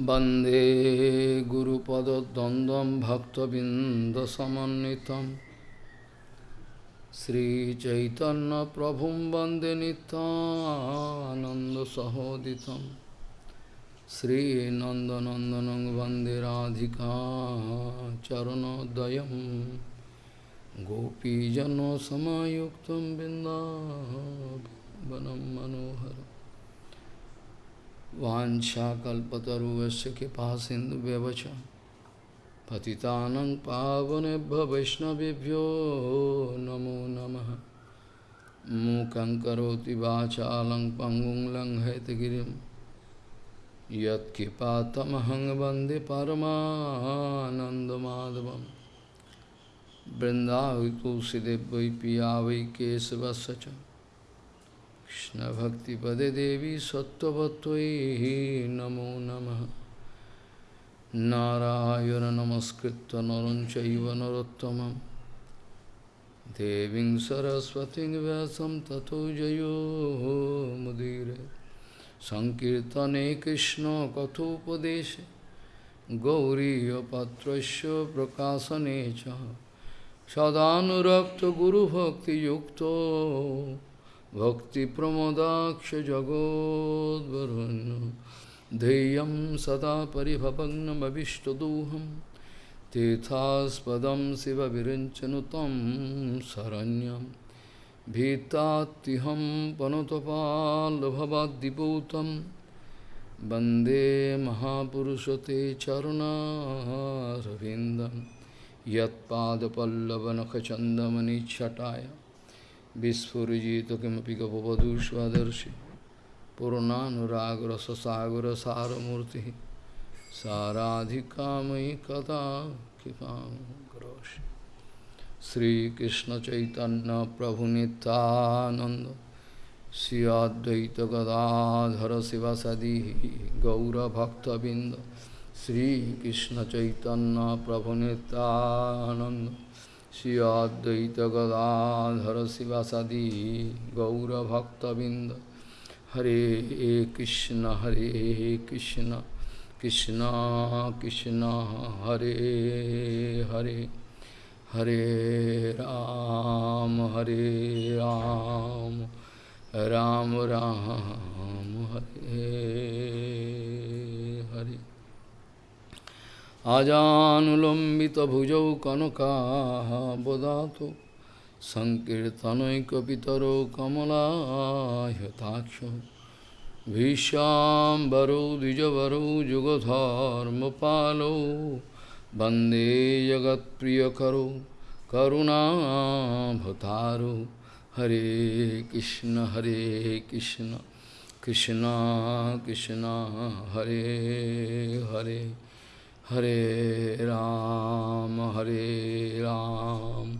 वंदे गुरुपदद्वन्द्वं भक्तबिन्दसमन्वितं। श्रीचैतन्यप्रभुं वंदे नितानन्दसहोदितं श्रीनन्दनन्दनं वंदे Radhika चरणोदयं गोपीजनसमायुक्तं बिन्दावनं मनोहरम्। Vanshakalpataruvasya kipasindu bevacha Patitanang pavanebha vaishnavibhyo namo namaha Mukhaṁ karoti vācālaṁ pangum laṁ haitagirim Yat kipatamahang bande paramanandamadavam Vrindāvi tulsidevvai piyāvai kesavasacham Krishna Bhakti Pade Devi Sattvatvai Namo Namaha. Narayana Namaskritta Naranchaiva Narottamam. Deving Saraswati Vyasam Tato Jayo Mudire. Sankirtane Krishna Kathopadeshe. Gauriya Patrasya Prakasanecha Sadanurapta Guru Bhakti Yukto. भक्तिप्रमोदाक्षजगोद्वरुन् ध्येयं सदा परिभवग्नमभिष्टदोहं तीर्थास्पदं शिवविरञ्चनुतं शरण्यं भीतात्तिहं पनुतपाल्भवाद्दिपूतं वन्दे महापुरुषते चरुणारविन्दं यत्पादपल्लवनखचन्दमनिच्छटाय विस्फुजित किमपि गपवधूष्वदर्शि पूर्णानुरागरससागरसारमूर्तिः साराधिकामयि कदा कृपां करोषि श्रीकृष्णचैतन्यप्रभुनितानन्द Shri अद्वैतगदाधर शिवसदी गौरभक्तबिन्द श्रीकृष्णचैतन्यप्रभुनितानन्द Shri Advaita Gadadhara Sivasadi Gaura Bhakta Binda Hare Krishna Hare Krishna Krishna Krishna Hare Hare Hare Ram Hare Ram Ram Ram Hare Hare अजानुलम्बितभुजौ कनकाः बदातु सङ्कीर्तनैकपितरो कमलायताक्ष भीष्याम्बरो द्विजवरो, जुगधर्मपालो। वंदे करुणा करुणाभतारो हरे कृष्ण हरे Krishna. Krishna Krishna, Hare Hare. Hare Ram, Hare Ram,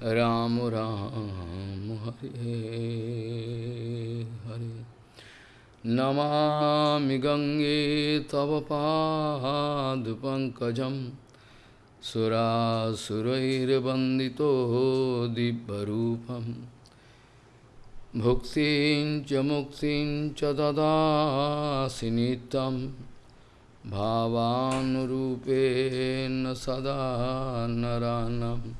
Ram Ram, Hare Hare. Namami Gange Tava Padupankajam Sura Surair Bandito Dibbarupam Bhuktin Chamuktin Chadada Sinitam भावानुरूपेण सदा नरानं।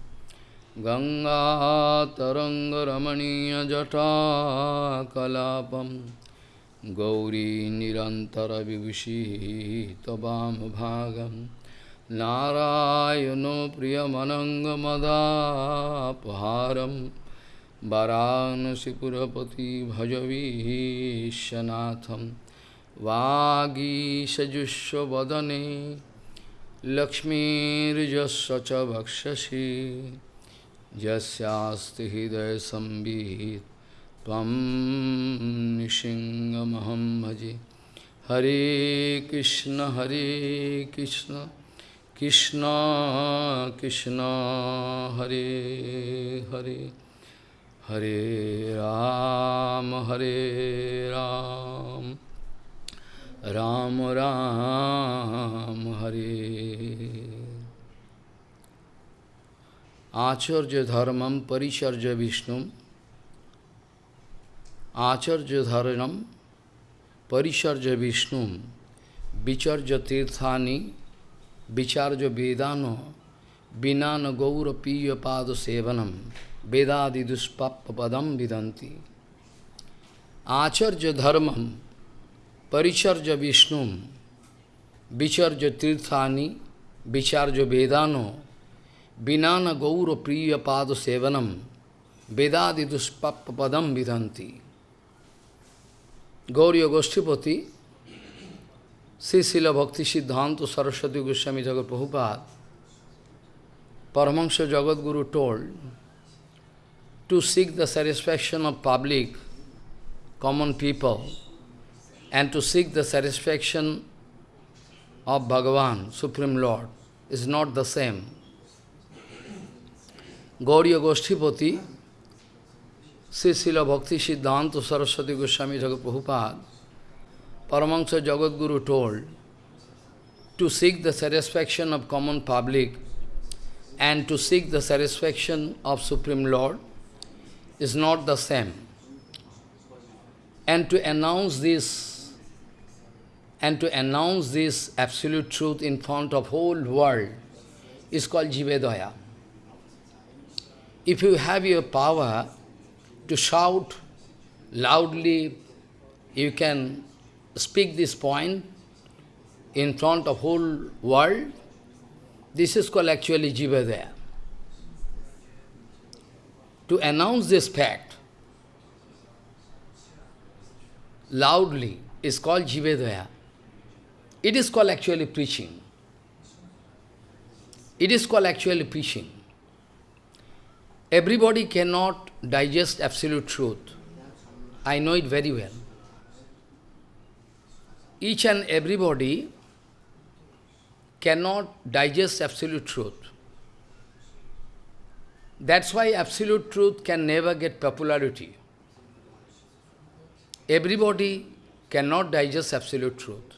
गङ्गातरङ्गरमणीयजटाकलापं। गौरी निरन्तरविभूषी त्ववामभागं नारायणो प्रियमनङ्गमदापहारं। वरानसिपुरपति भजवीशनाथम्। वागीषजुष्वदने लक्ष्मीर्यस्य च भक्षसि यस्यास्ति हृदयसंवित् त्वं निशिङ्गमहं भजे। हरे कृष्ण हरे कृष्ण कृष्ण कृष्ण, हरे हरे। हरे राम हरे राम। राम राम, हरे। आचर्य धर्म परिचर्य विष्णु। आचर्य धर्म परिचर्य विष्णु। विचर्य तीर्थानी, विचार्य वेदानो, विनान गौरपीय पाद सेवनम वेदादि दुष्पाप पदम विदंती Acharya धर्मम paricharja vishnum, vicharja tirthani, vicharja vedano, vinana gaura priya pada sevanam, vedadi duspappa padam vidanti. Gauriya Goshtipati, Sisila Bhakti Siddhanta Saraswati Goswami Jagat Prabhupada, Paramahansa Jagat Guru told to seek the satisfaction of public, common people, and to seek the satisfaction of Bhagavan, Supreme Lord, is not the same. Gauriya Goshtipati, Sri Srila Bhakti Siddhanta Saraswati Goswami Jagat Prabhupada, Paramahansa Jagat Guru told to seek the satisfaction of common public and to seek the satisfaction of Supreme Lord is not the same. And to announce this, and to announce this absolute truth in front of whole world is called Jivedaya. If you have your power to shout loudly, you can speak this point in front of whole world, this is called actually Jivadaya. To announce this fact loudly is called Jivedaya. It is called actually preaching. It is called actually preaching. Everybody cannot digest absolute truth. I know it very well. Each and everybody cannot digest absolute truth. That's why absolute truth can never get popularity. Everybody cannot digest absolute truth.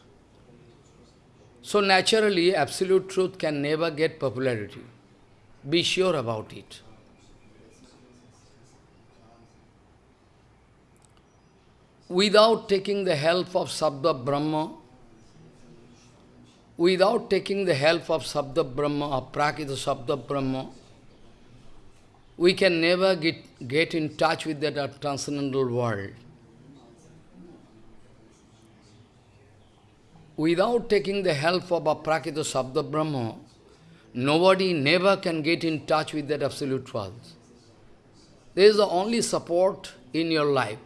So naturally, absolute truth can never get popularity. Be sure about it. Without taking the help of Sabda Brahma, without taking the help of Sabda Brahma, or Prakita Sabda Brahma, we can never get, get in touch with that transcendental world. Without taking the help of a Prakita Sabda Brahma, nobody never can get in touch with that absolute truth. There is the only support in your life.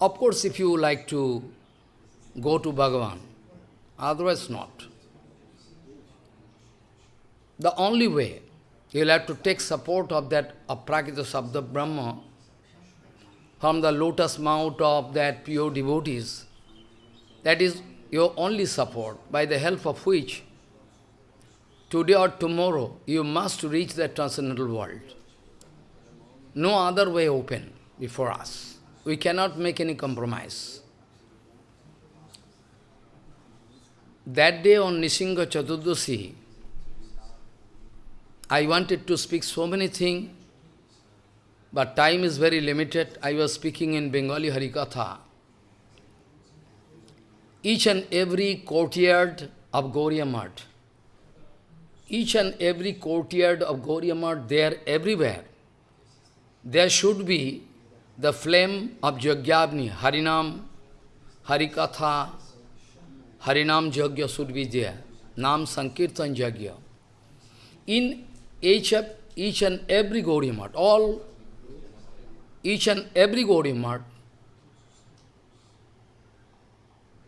Of course, if you like to go to Bhagavan, otherwise not. The only way, you'll have to take support of that Aprakita Sabda Brahma from the lotus mouth of that pure devotees. That is your only support, by the help of which today or tomorrow you must reach the transcendental world. No other way open before us. We cannot make any compromise. That day on Nisingha Chaturdasi, I wanted to speak so many things, but time is very limited. I was speaking in Bengali Harikatha. Each and every courtyard of Gauriya each and every courtyard of Gauriya Math, there everywhere, there should be the flame of Jagyagni, Harinam, Harikatha, Harinam Jagya should be there. Nam Sankirtan Jagya. In each, each and every Gaudiya all, each and every Gaudiya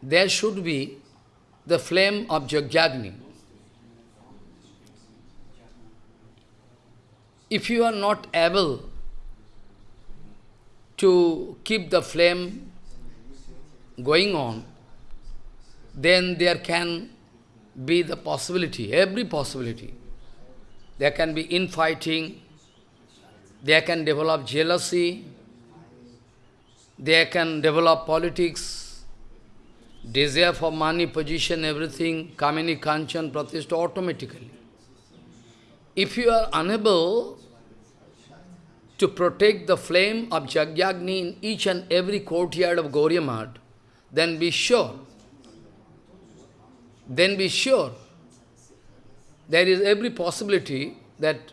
there should be the flame of Jagyagni. If you are not able to keep the flame going on, then there can be the possibility, every possibility. There can be infighting, there can develop jealousy, there can develop politics, desire for money, position, everything, kamini, kanchan, pratishtha automatically. If you are unable to protect the flame of Jagyagni in each and every courtyard of Gauriya then be sure then be sure there is every possibility that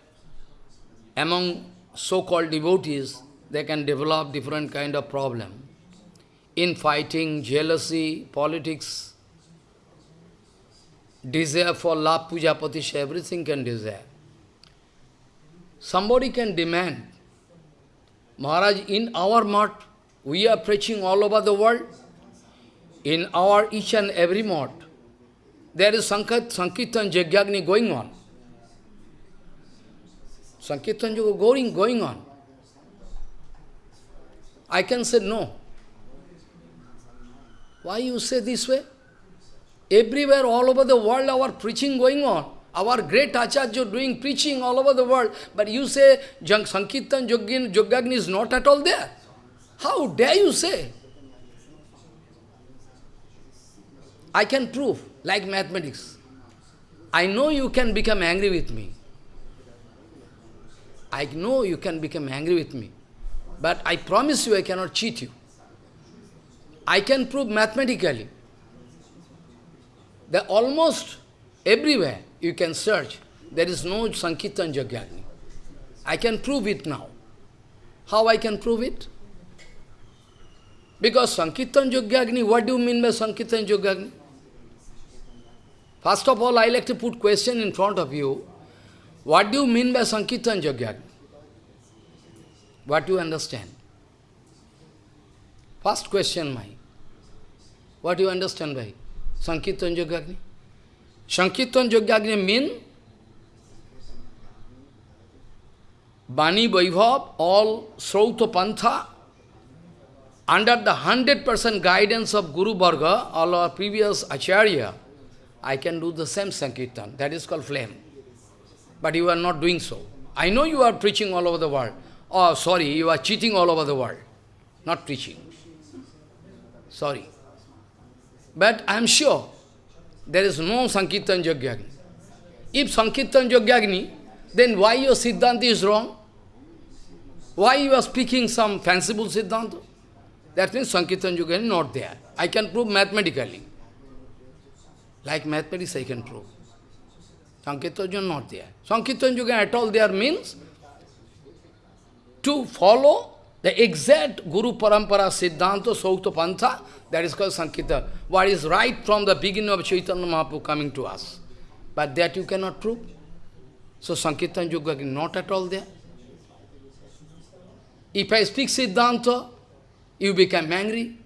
among so-called devotees, they can develop different kind of problem. In fighting, jealousy, politics, desire for love, puja, patisha, everything can desire. Somebody can demand, Maharaj, in our mart, we are preaching all over the world. In our each and every mart, there is Sankit, Sankirtan Jagyagni going on. Sankirtan Yoga going, going on. I can say no. Why you say this way? Everywhere, all over the world, our preaching going on. Our great Acharya doing preaching all over the world. But you say Sankirtan Yogagni is not at all there. How dare you say? I can prove, like mathematics. I know you can become angry with me. I know you can become angry with me. But I promise you I cannot cheat you. I can prove mathematically that almost everywhere you can search, there is no Sankirtan Jagyagni. I can prove it now. How I can prove it? Because Sankirtan Jagyagni, what do you mean by Sankirtan Jagyagni? First of all, I like to put question in front of you. What do you mean by Sankirtan Jagyagni? What do you understand? First question, my. What do you understand by Sankirtan Jagyagni? Sankirtan Jagyagni means Bani Vaibhav, all Srauta Pantha, under the 100% guidance of Guru Varga, all our previous Acharya, I can do the same Sankirtan. That is called flame. But you are not doing so. I know you are preaching all over the world. Oh, sorry, you are cheating all over the world. Not preaching. Sorry. But I am sure there is no Sankirtan Jagyagni. If Sankirtan Jagyagni, then why your Siddhanta is wrong? Why you are speaking some fanciful Siddhanta? That means Sankirtan Jagyagni not there. I can prove mathematically. Like mathematics I can prove. Sankirtan Yoga not there. Sankirtan Yoga at all there means to follow the exact Guru Parampara Siddhanta Saukta Pantha, that is called Sankirtan. What is right from the beginning of Chaitanya Mahaprabhu coming to us. But that you cannot prove. So Sankirtan Yoga is not at all there. If I speak Siddhanta, you become angry.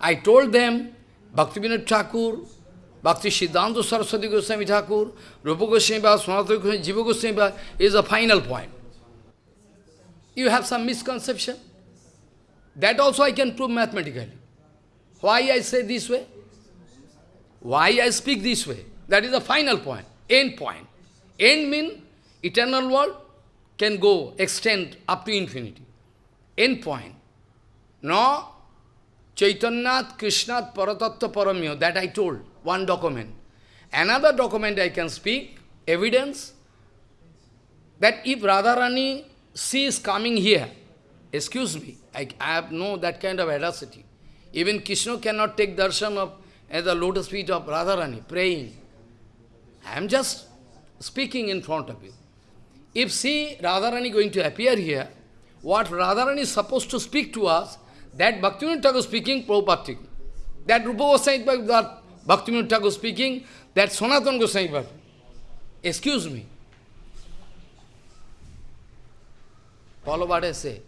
I told them, Bhaktivinoda Thakur, Bhakti Siddhanta Saraswati Goswami Thakur, Rupa Goswami Bhava, Sanatana Goswami, Jiva Goswami is the final point. You have some misconception. That also I can prove mathematically. Why I say this way? Why I speak this way? That is the final point, end point. End mean eternal world can go, extend up to infinity. End point. No, Chaitanyat Krishnat Paratattva Paramyo, that I told one document. Another document I can speak, evidence, that if Radharani, she is coming here, excuse me, I, I have no that kind of audacity. Even Krishna cannot take darshan of at the lotus feet of Radharani, praying. I am just speaking in front of you. If see Radharani going to appear here, what Radharani is supposed to speak to us, that Bhaktivinoda Thakur speaking, Prabhupada That Rupa Goswami that Bhaktivinoda Thakur speaking, that Sanatana Goswami Excuse me. Follow what I say.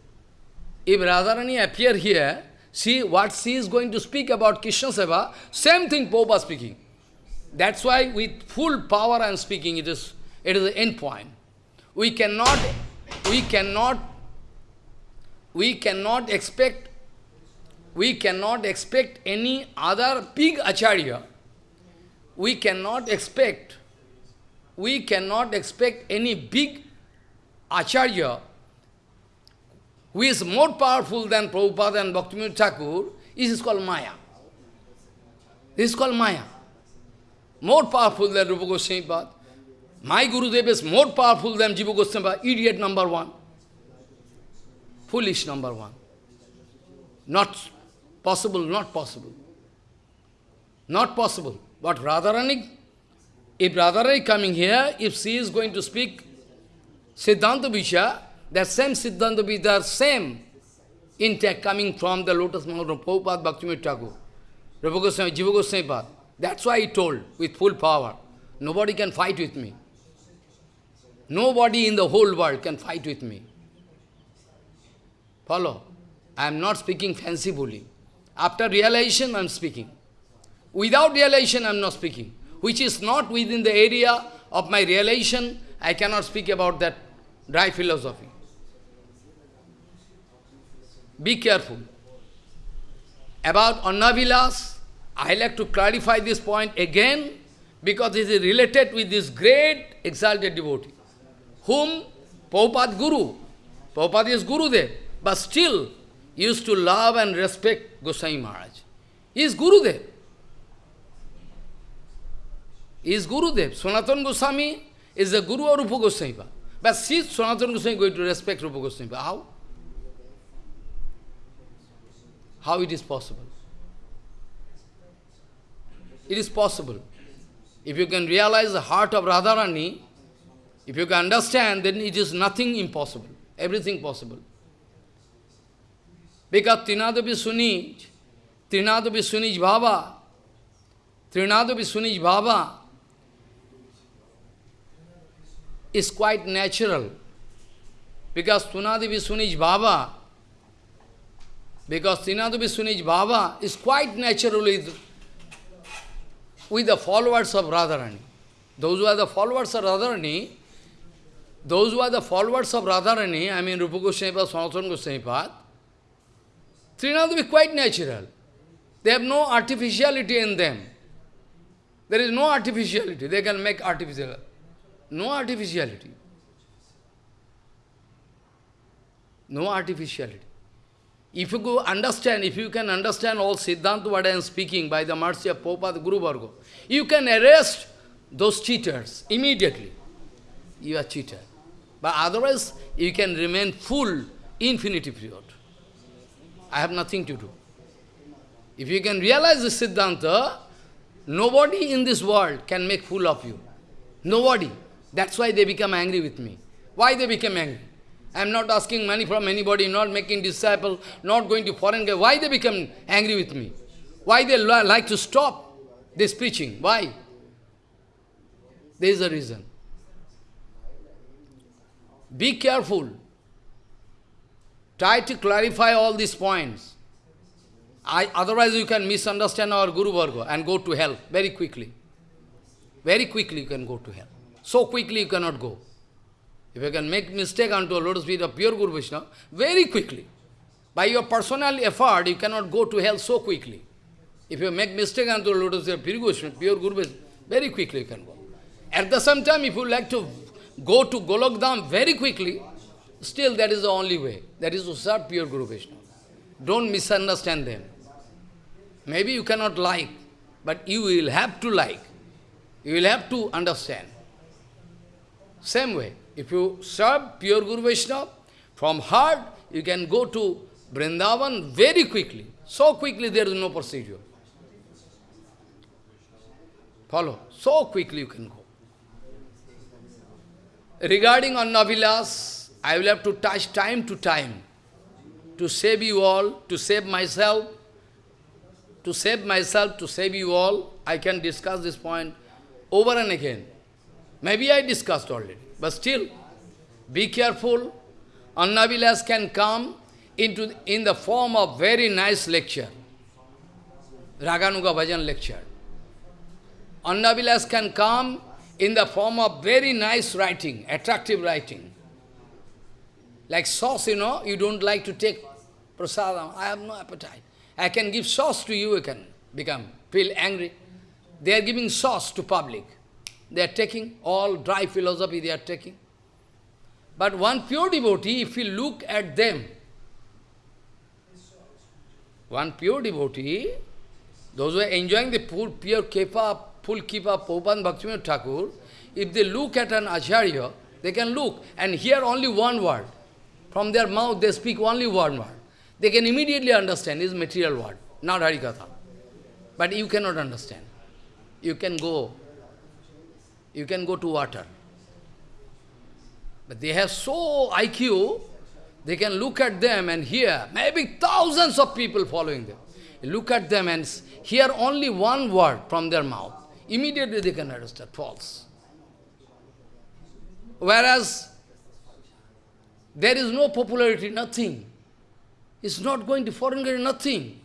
If Radharani appear here, see what she is going to speak about Krishna Seva, same thing Prabhupada speaking. That's why with full power I am speaking, it is, it is the end point. We cannot, we cannot, we cannot expect we cannot expect any other big acharya. We cannot expect, we cannot expect any big acharya who is more powerful than Prabhupada and Bhaktivinoda Thakur. Is called Maya. This is called Maya. More powerful than Rupa Goswami My Gurudev is more powerful than Jiva Goswami Idiot number one. Foolish number one. Not Possible, not possible. Not possible. But Radharani, if Radharani coming here, if she is going to speak Siddhanta Visha, that same Siddhanta Visha, same intact coming from the lotus mouth of Prabhupada Bhaktivinoda Thakur, Jiva Goswami Pad. That's why he told with full power, nobody can fight with me. Nobody in the whole world can fight with me. Follow? I am not speaking fancifully. After realization, I am speaking. Without realization, I am not speaking. Which is not within the area of my realization, I cannot speak about that dry philosophy. Be careful. About Annavilas, I like to clarify this point again because it is related with this great exalted devotee, whom Prabhupada Guru, Prabhupada is Guru there, but still used to love and respect Goswami Maharaj. He is Guru there. He is Guru there. Sanatana Goswami is the Guru of Rupa Goswami. But see Sanatana Goswami going to respect Rupa Goswami. How? How it is possible? It is possible. If you can realize the heart of Radharani, if you can understand, then it is nothing impossible. Everything possible. Because Trinadavi Sunij, Trinadavi Sunij Bhava, Trinadavi Sunij Bhava is quite natural. Because Trinadavi Sunij Bhava, because Trinadavi Sunij Bhava is quite natural with, the followers of Radharani. Those who are the followers of Radharani, those who are the followers of Radharani, I mean Rupa Goswami Sanatana Goswami Trinadavi is quite natural. They have no artificiality in them. There is no artificiality. They can make artificial. No artificiality. No artificiality. If you go understand, if you can understand all Siddhanta what I am speaking by the mercy of Guru Varga, you can arrest those cheaters immediately. You are cheater. But otherwise, you can remain full infinity period. I have nothing to do. If you can realize the Siddhanta, nobody in this world can make fool of you. Nobody. That's why they become angry with me. Why they become angry? I am not asking money from anybody, not making disciple, not going to foreign. Why they become angry with me? Why they like to stop this preaching? Why? There is a reason. Be careful. Try to clarify all these points. I, otherwise you can misunderstand our Guru Varga and go to hell very quickly. Very quickly you can go to hell. So quickly you cannot go. If you can make mistake unto a lotus feet of pure Guru Vishnu, very quickly. By your personal effort, you cannot go to hell so quickly. If you make mistake unto a lotus feet of pure Guru pure Guru Vishnu, very quickly you can go. At the same time, if you like to go to Golokdham very quickly, still that is the only way. That is to serve pure Guru Vishnu. Don't misunderstand them. Maybe you cannot like, but you will have to like. You will have to understand. Same way, if you serve pure Guru Vaishnava, from heart, you can go to Vrindavan very quickly. So quickly there is no procedure. Follow. So quickly you can go. Regarding Annavilas, I will have to touch time to time to save you all, to save myself, to save myself, to save you all. I can discuss this point over and again. Maybe I discussed already, but still, be careful. Annavilas can come into in the form of very nice lecture, Raganuga Bhajan lecture. Annavilas can come in the form of very nice writing, attractive writing. Like sauce, you know, you don't like to take prasadam. I have no appetite. I can give sauce to you, you can become, feel angry. They are giving sauce to public. They are taking all dry philosophy they are taking. But one pure devotee, if you look at them, one pure devotee, those who are enjoying the pure, pure kepa, full kepa, Popan Bhaktivinoda Thakur, if they look at an acharya, they can look and hear only one word. From their mouth they speak only one word. They can immediately understand is material word, not Harikatha. But you cannot understand. you can go, you can go to water. But they have so IQ, they can look at them and hear, maybe thousands of people following them. Look at them and hear only one word from their mouth. Immediately they can understand, false. Whereas, there is no popularity, nothing. It's not going to foreign country, nothing.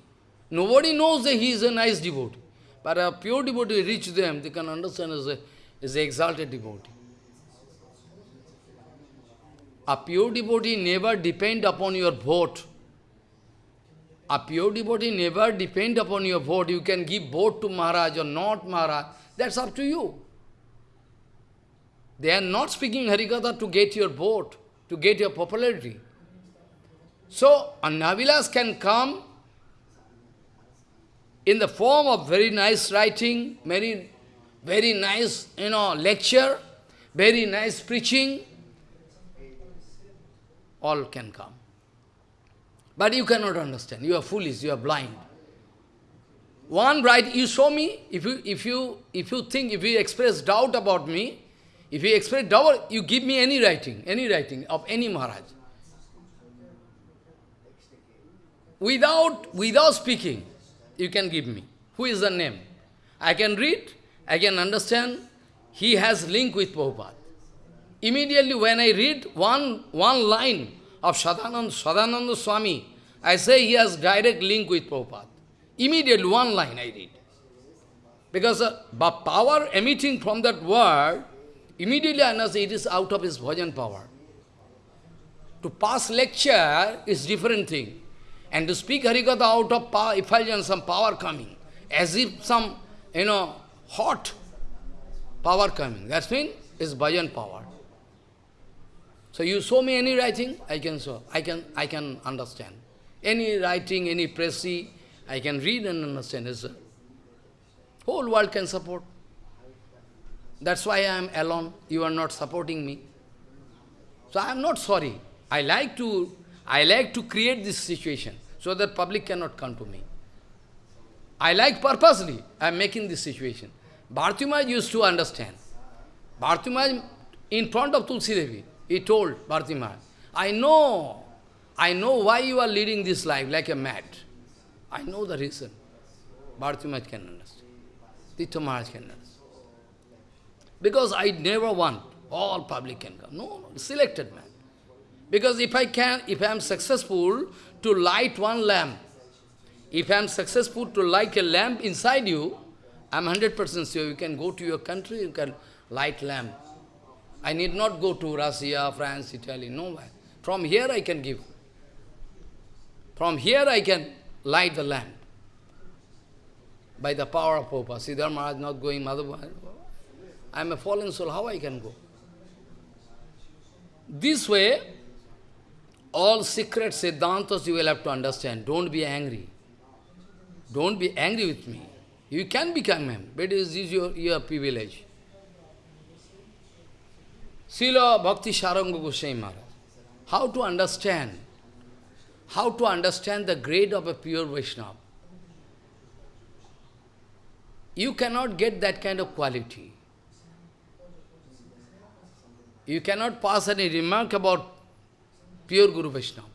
Nobody knows that he is a nice devotee. But a pure devotee reach them, they can understand as a, as an exalted devotee. A pure devotee never depend upon your vote. A pure devotee never depend upon your vote. You can give vote to Maharaj or not Maharaj. That's up to you. They are not speaking Harikatha to get your vote, to get your popularity. So, Annavilas can come in the form of very nice writing, very, very nice, you know, lecture, very nice preaching, all can come. But you cannot understand. You are foolish, you are blind. One right, you show me, if you, if you, if you think, if you express doubt about me, if you express doubt, you give me any writing, any writing of any Maharaj. Without, without speaking, you can give me. Who is the name? I can read, I can understand. He has link with Prabhupada. Immediately when I read one, one line of Sadananda, Sadananda Swami, I say he has direct link with Prabhupada. Immediately one line I read. Because the uh, power emitting from that word, immediately I know it is out of his bhajan power. To pass lecture is different thing. And to speak Harikatha out of power, effulgence, some power coming, as if some, you know, hot power coming. That's mean is bhajan power. So you show me any writing, I can show, I can, I can understand. Any writing, any pressy, I can read and understand. It's whole world can support. That's why I am alone. You are not supporting me. So I am not sorry. I like to I like to create this situation so that public cannot come to me. I like purposely, I am making this situation. Bhartimaj used to understand. Bhartimaj, in front of Tulsi Devi, he told Bhartimaj, I know, I know why you are leading this life like a mad. I know the reason. Bhartimaj can understand. Tito Maharaj can understand. Because I never want all public can come. No, no, selected man. Because if I can, if I am successful to light one lamp, if I am successful to light a lamp inside you, I am 100% sure you can go to your country, you can light lamp. I need not go to Russia, France, Italy, nowhere. From here I can give. From here I can light the lamp. By the power of Popa. Siddhar Maharaj not going, Mother, I am a fallen soul, how I can go? This way, all secret Siddhantas you will have to understand. Don't be angry. Don't be angry with me. You can become him, but it is your, your privilege. Srila Bhakti Saranga Goswami Maharaj. How to understand? How to understand the grade of a pure Vaishnava? You cannot get that kind of quality. You cannot pass any remark about pure Guru Vaishnava.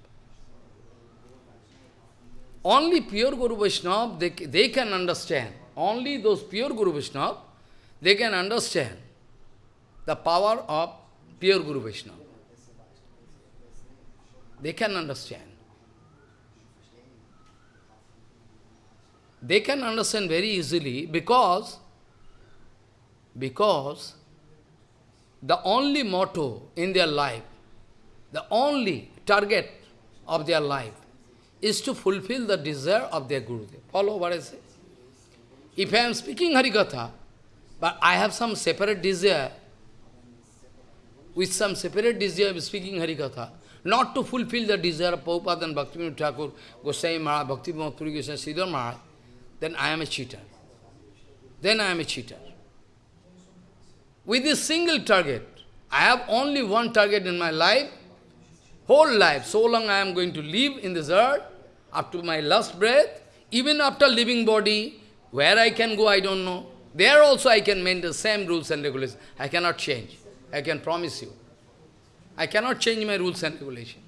Only pure Guru Vaishnava, they, they can understand. Only those pure Guru Vaishnava, they can understand the power of pure Guru Vaishnava. They can understand. They can understand very easily because, because the only motto in their life the only target of their life is to fulfill the desire of their Gurudev. Follow what I say? If I am speaking Harikatha, but I have some separate desire, with some separate desire of speaking Harikatha, not to fulfill the desire of Prabhupada and Bhaktivinoda Thakur, Goswami Maharaj, Bhaktivinoda Puri Goswami, Siddhar Maharaj, then I am a cheater. Then I am a cheater. With this single target, I have only one target in my life, whole life, so long I am going to live in this earth, up to my last breath, even after leaving body, where I can go, I don't know. There also I can maintain the same rules and regulations. I cannot change. I can promise you. I cannot change my rules and regulations.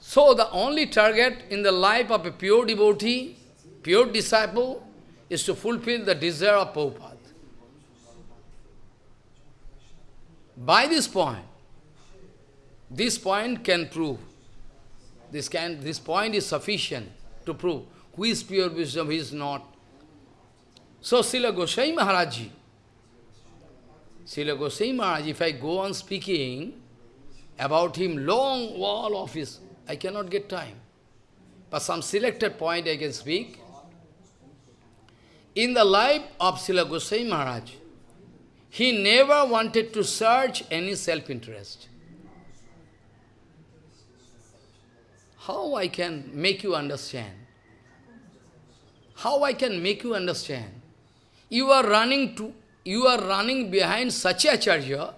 So the only target in the life of a pure devotee, pure disciple, is to fulfill the desire of Prabhupada. By this point, this point can prove, this, can, this point is sufficient to prove who is pure wisdom, who is not. So Srila Goswami Maharaj Srila Goswami Maharaj, if I go on speaking about him, long wall of his, I cannot get time. But some selected point I can speak. In the life of Srila Goswami Maharaj, he never wanted to search any self-interest. How I can make you understand? How I can make you understand? You are running to you are running behind such a Acharya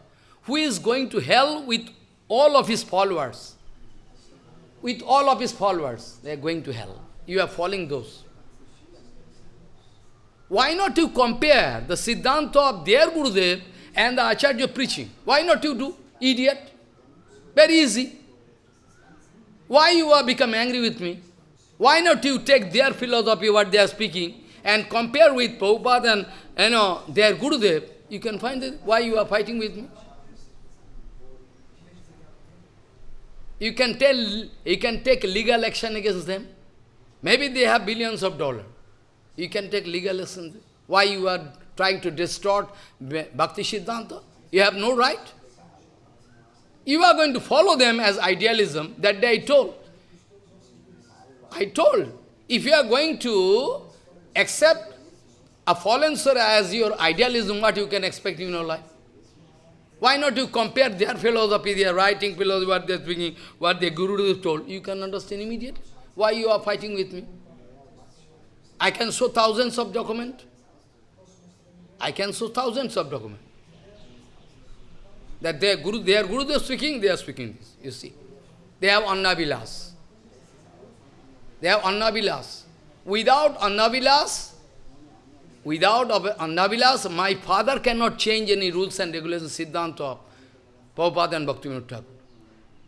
who is going to hell with all of his followers. With all of his followers, they are going to hell. You are following those. Why not you compare the Siddhanta of their Gurudev and the Acharya preaching? Why not you do? Idiot. Very easy. Why you are become angry with me? Why not you take their philosophy, what they are speaking, and compare with Prabhupada and you know, their Gurudev, you can find why you are fighting with me. You can tell, you can take legal action against them. Maybe they have billions of dollars. You can take legal action. Why you are trying to distort Bhakti Siddhanta? You have no right. You are going to follow them as idealism. That they told. I told, if you are going to accept a fallen soul as your idealism, what you can expect in your life? Why not you compare their philosophy, their writing philosophy, what they are speaking, what their Guru is told? You can understand immediately. Why you are fighting with me? I can show thousands of documents. I can show thousands of documents. That their Guru, their Guru they are speaking, they are speaking this, you see. They have Annavilas. They have Annavilas. Without Annavilas, without Annavilas, my father cannot change any rules and regulations, Siddhanta of Prabhupada and Bhaktivinoda Thakur.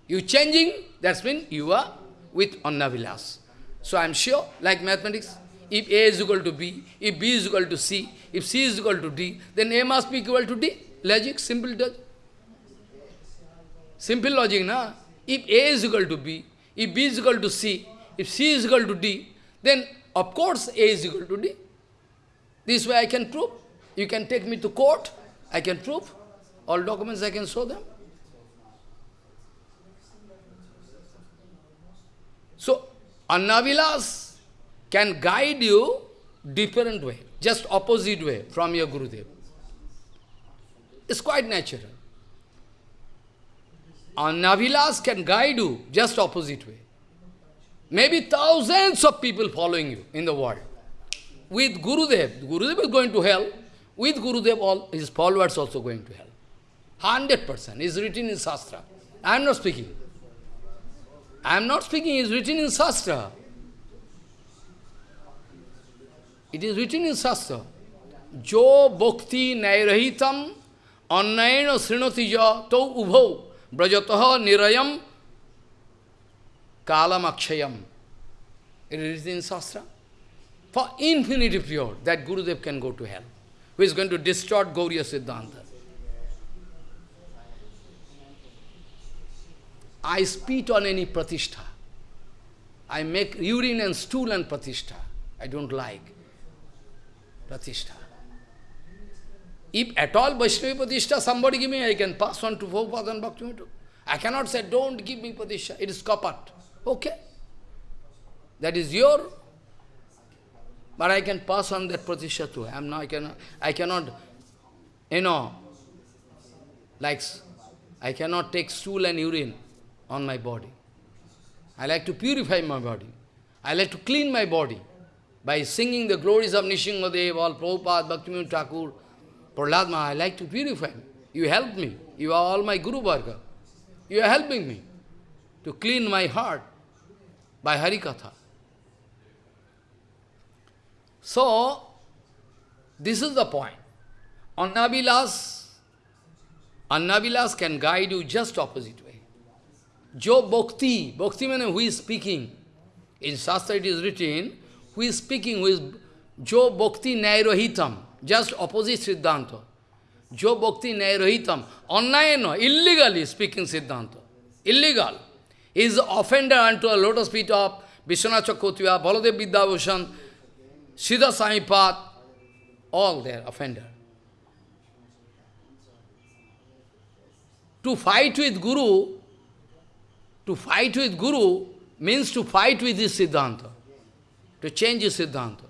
You changing, that's mean you are with Annavilas. So I am sure, like mathematics, if A is equal to B, if B is equal to C, if C is equal to D, then A must be equal to D. Logic, simple logic. Simple logic, na? If A is equal to B, if B is equal to C, if C is equal to D, then of course A is equal to D. This way I can prove. You can take me to court, I can prove. All documents I can show them. So, Annavilas can guide you different way, just opposite way from your Gurudev. It's quite natural. Annavilas can guide you just opposite way. Maybe thousands of people following you in the world. With Gurudev, Gurudev is going to hell. With Gurudev, all his followers also going to hell. 100% is written in Shastra. I am not speaking. I am not speaking, it is written in Shastra. It is written in Shastra. Jo bhakti nairahitam annayana srinati ja to ubho brajataha nirayam kalam akshayam. It is in Shastra. For infinity period, that Gurudev can go to hell. Who is going to distort Gauriya Siddhanta. I spit on any pratishtha. I make urine and stool and pratishtha. I don't like pratishtha. If at all Vaishnavi pratishtha, somebody give me, I can pass on to Prabhupada and Bhaktivinoda. I cannot say, don't give me pratishtha, it is kapat. Okay. That is your, but I can pass on that pratishtha too. I am not, I cannot, I cannot, you know, like, I cannot take stool and urine on my body. I like to purify my body. I like to clean my body by singing the glories of Nishingadev, all Prabhupada, Bhaktivinoda Thakur, Prahlad I like to purify. You help me. You are all my Guru Varga. You are helping me to clean my heart by Harikatha. So, this is the point. Annavilas, Annavilas can guide you just opposite way. Jo Bhakti, Bhakti means who is speaking. In Shastra it is written, who is speaking, who is Jo Bhakti Nairohitam, just opposite Siddhanta. Jo Bhakti Nairohitam, Annayana, illegally speaking Siddhanta. Illegal. Is offender unto a lotus feet of Vishwanath Baladev Vidyabhushan, Siddha Samipat, all their offender. To fight with Guru, to fight with Guru means to fight with his Siddhanta, to change his Siddhanta.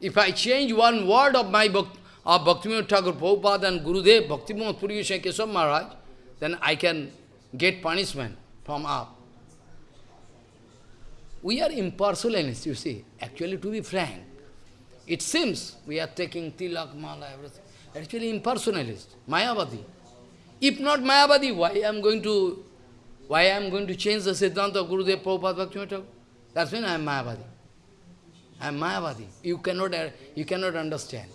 If I change one word of my Bhakti, of Bhaktivinoda Thakur Prabhupada and Gurudev, Bhaktivinoda Puri Keshav Maharaj, then I can get punishment from up. We are impersonalists, you see. Actually, to be frank, it seems we are taking tilak, mala, everything. Actually, impersonalist, Mayavadi. If not Mayavadi, why I am going to why I am going to change the Siddhanta of Gurudev Prabhupada Bhaktivinoda That's when I am Mayavadi. I am Mayavadi. You cannot, uh, you cannot understand.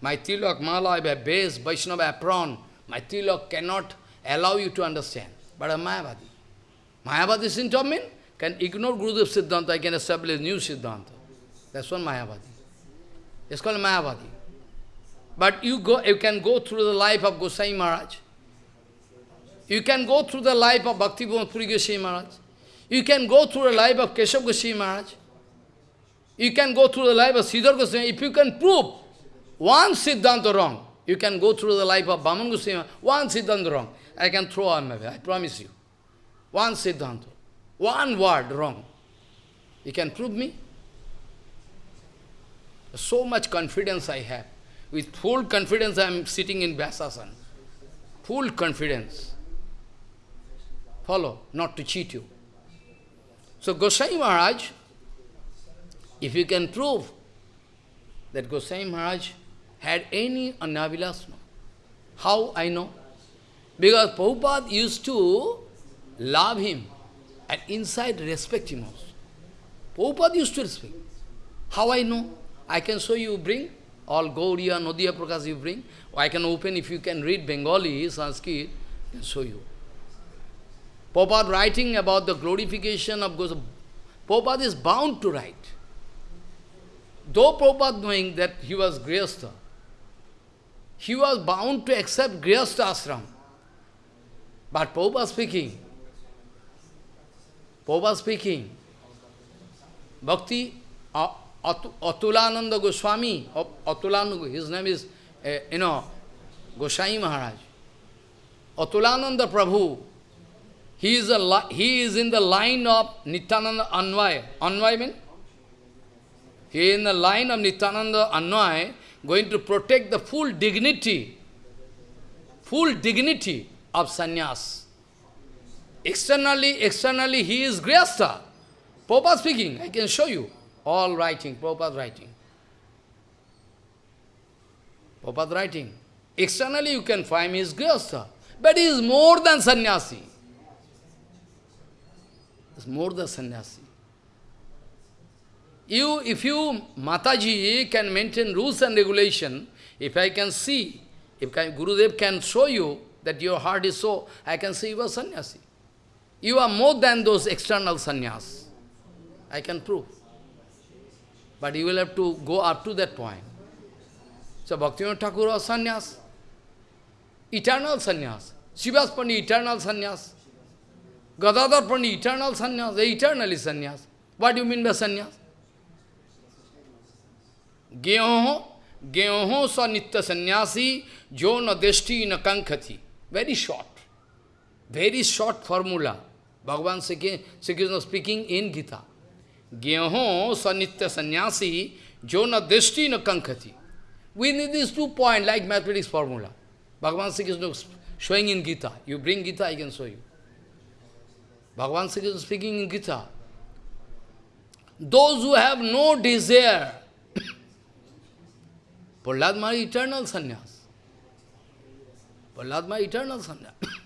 My tilak, mala, have base, Vaishnava apron. My tilak cannot allow you to understand. But I am Mayavadi. Mayavadi symptom mean can ignore Gurudev Siddhanta, I can establish new Siddhanta. That's one Mayavadi. It's called Mayavadi. But you go, you can go through the life of Gosai Maharaj. You can go through the life of Bhakti Puri Gosai Maharaj. You can go through the life of Keshav Gosai Maharaj. You can go through the life of Sridhar Goswami. If you can prove one Siddhanta wrong, you can go through the life of Bhaman Goswami, one Siddhanta wrong. I can throw on my way, I promise you. One Siddhanta. One word wrong. You can prove me? So much confidence I have. With full confidence I am sitting in Vyasasana. Full confidence. Follow, not to cheat you. So Gosai Maharaj, if you can prove that Gosai Maharaj had any Annavilas, how I know? Because Prabhupada used to love him and inside respect him also. Prabhupada used to respect. How I know? I can show you, bring all Gaudiya, Nodiya Prakash you bring. I can open, if you can read Bengali, Sanskrit, I can show you. Prabhupada writing about the glorification of Goswami. Prabhupada is bound to write. Though Prabhupada knowing that he was Grihastha, he was bound to accept Grihastha ashram. But Prabhupada speaking, Prabhupada speaking, Bhakti uh, Atulananda Goswami, Atulananda, his name is, uh, you know, Goswami Maharaj. Atulananda Prabhu, he is, a he is in the line of Nityananda Anvaya. Anvaya means? He is in the line of Nityananda Anvaya, going to protect the full dignity, full dignity of sannyas. Externally, externally he is Grihastha. Prabhupada speaking, I can show you. All writing, Prabhupada writing. Prabhupada writing. Externally you can find his Grihastha. But he is more than sannyasi. It's more than sannyasi. You, if you, Mataji, can maintain rules and regulation, if I can see, if Gurudev can show you that your heart is so, I can say you are sannyasi. You are more than those external sannyas. I can prove. But you will have to go up to that point. So Bhaktivinoda Thakur was sannyas. Eternal sannyas. Srivas Pandit, eternal sannyas. Gadadhar Pandit, eternal sannyas. They eternally sannyas. What do you mean by sannyas? Gyoho, gyoho sa sannyasi, jo na deshti na kankhati. Very short. Very short formula. Bhagavan Sri Krishna speaking in Gita. Gyeho sanitya sannyasi, jo na deshti na kankhati. We need these two points like mathematics formula. Bhagavan Sri Krishna showing in Gita. You bring Gita, I can show you. Bhagavan Sri Krishna speaking in Gita. Those who have no desire, Prahlad Maharaj eternal sannyas. Prahlad Maharaj eternal sannyas.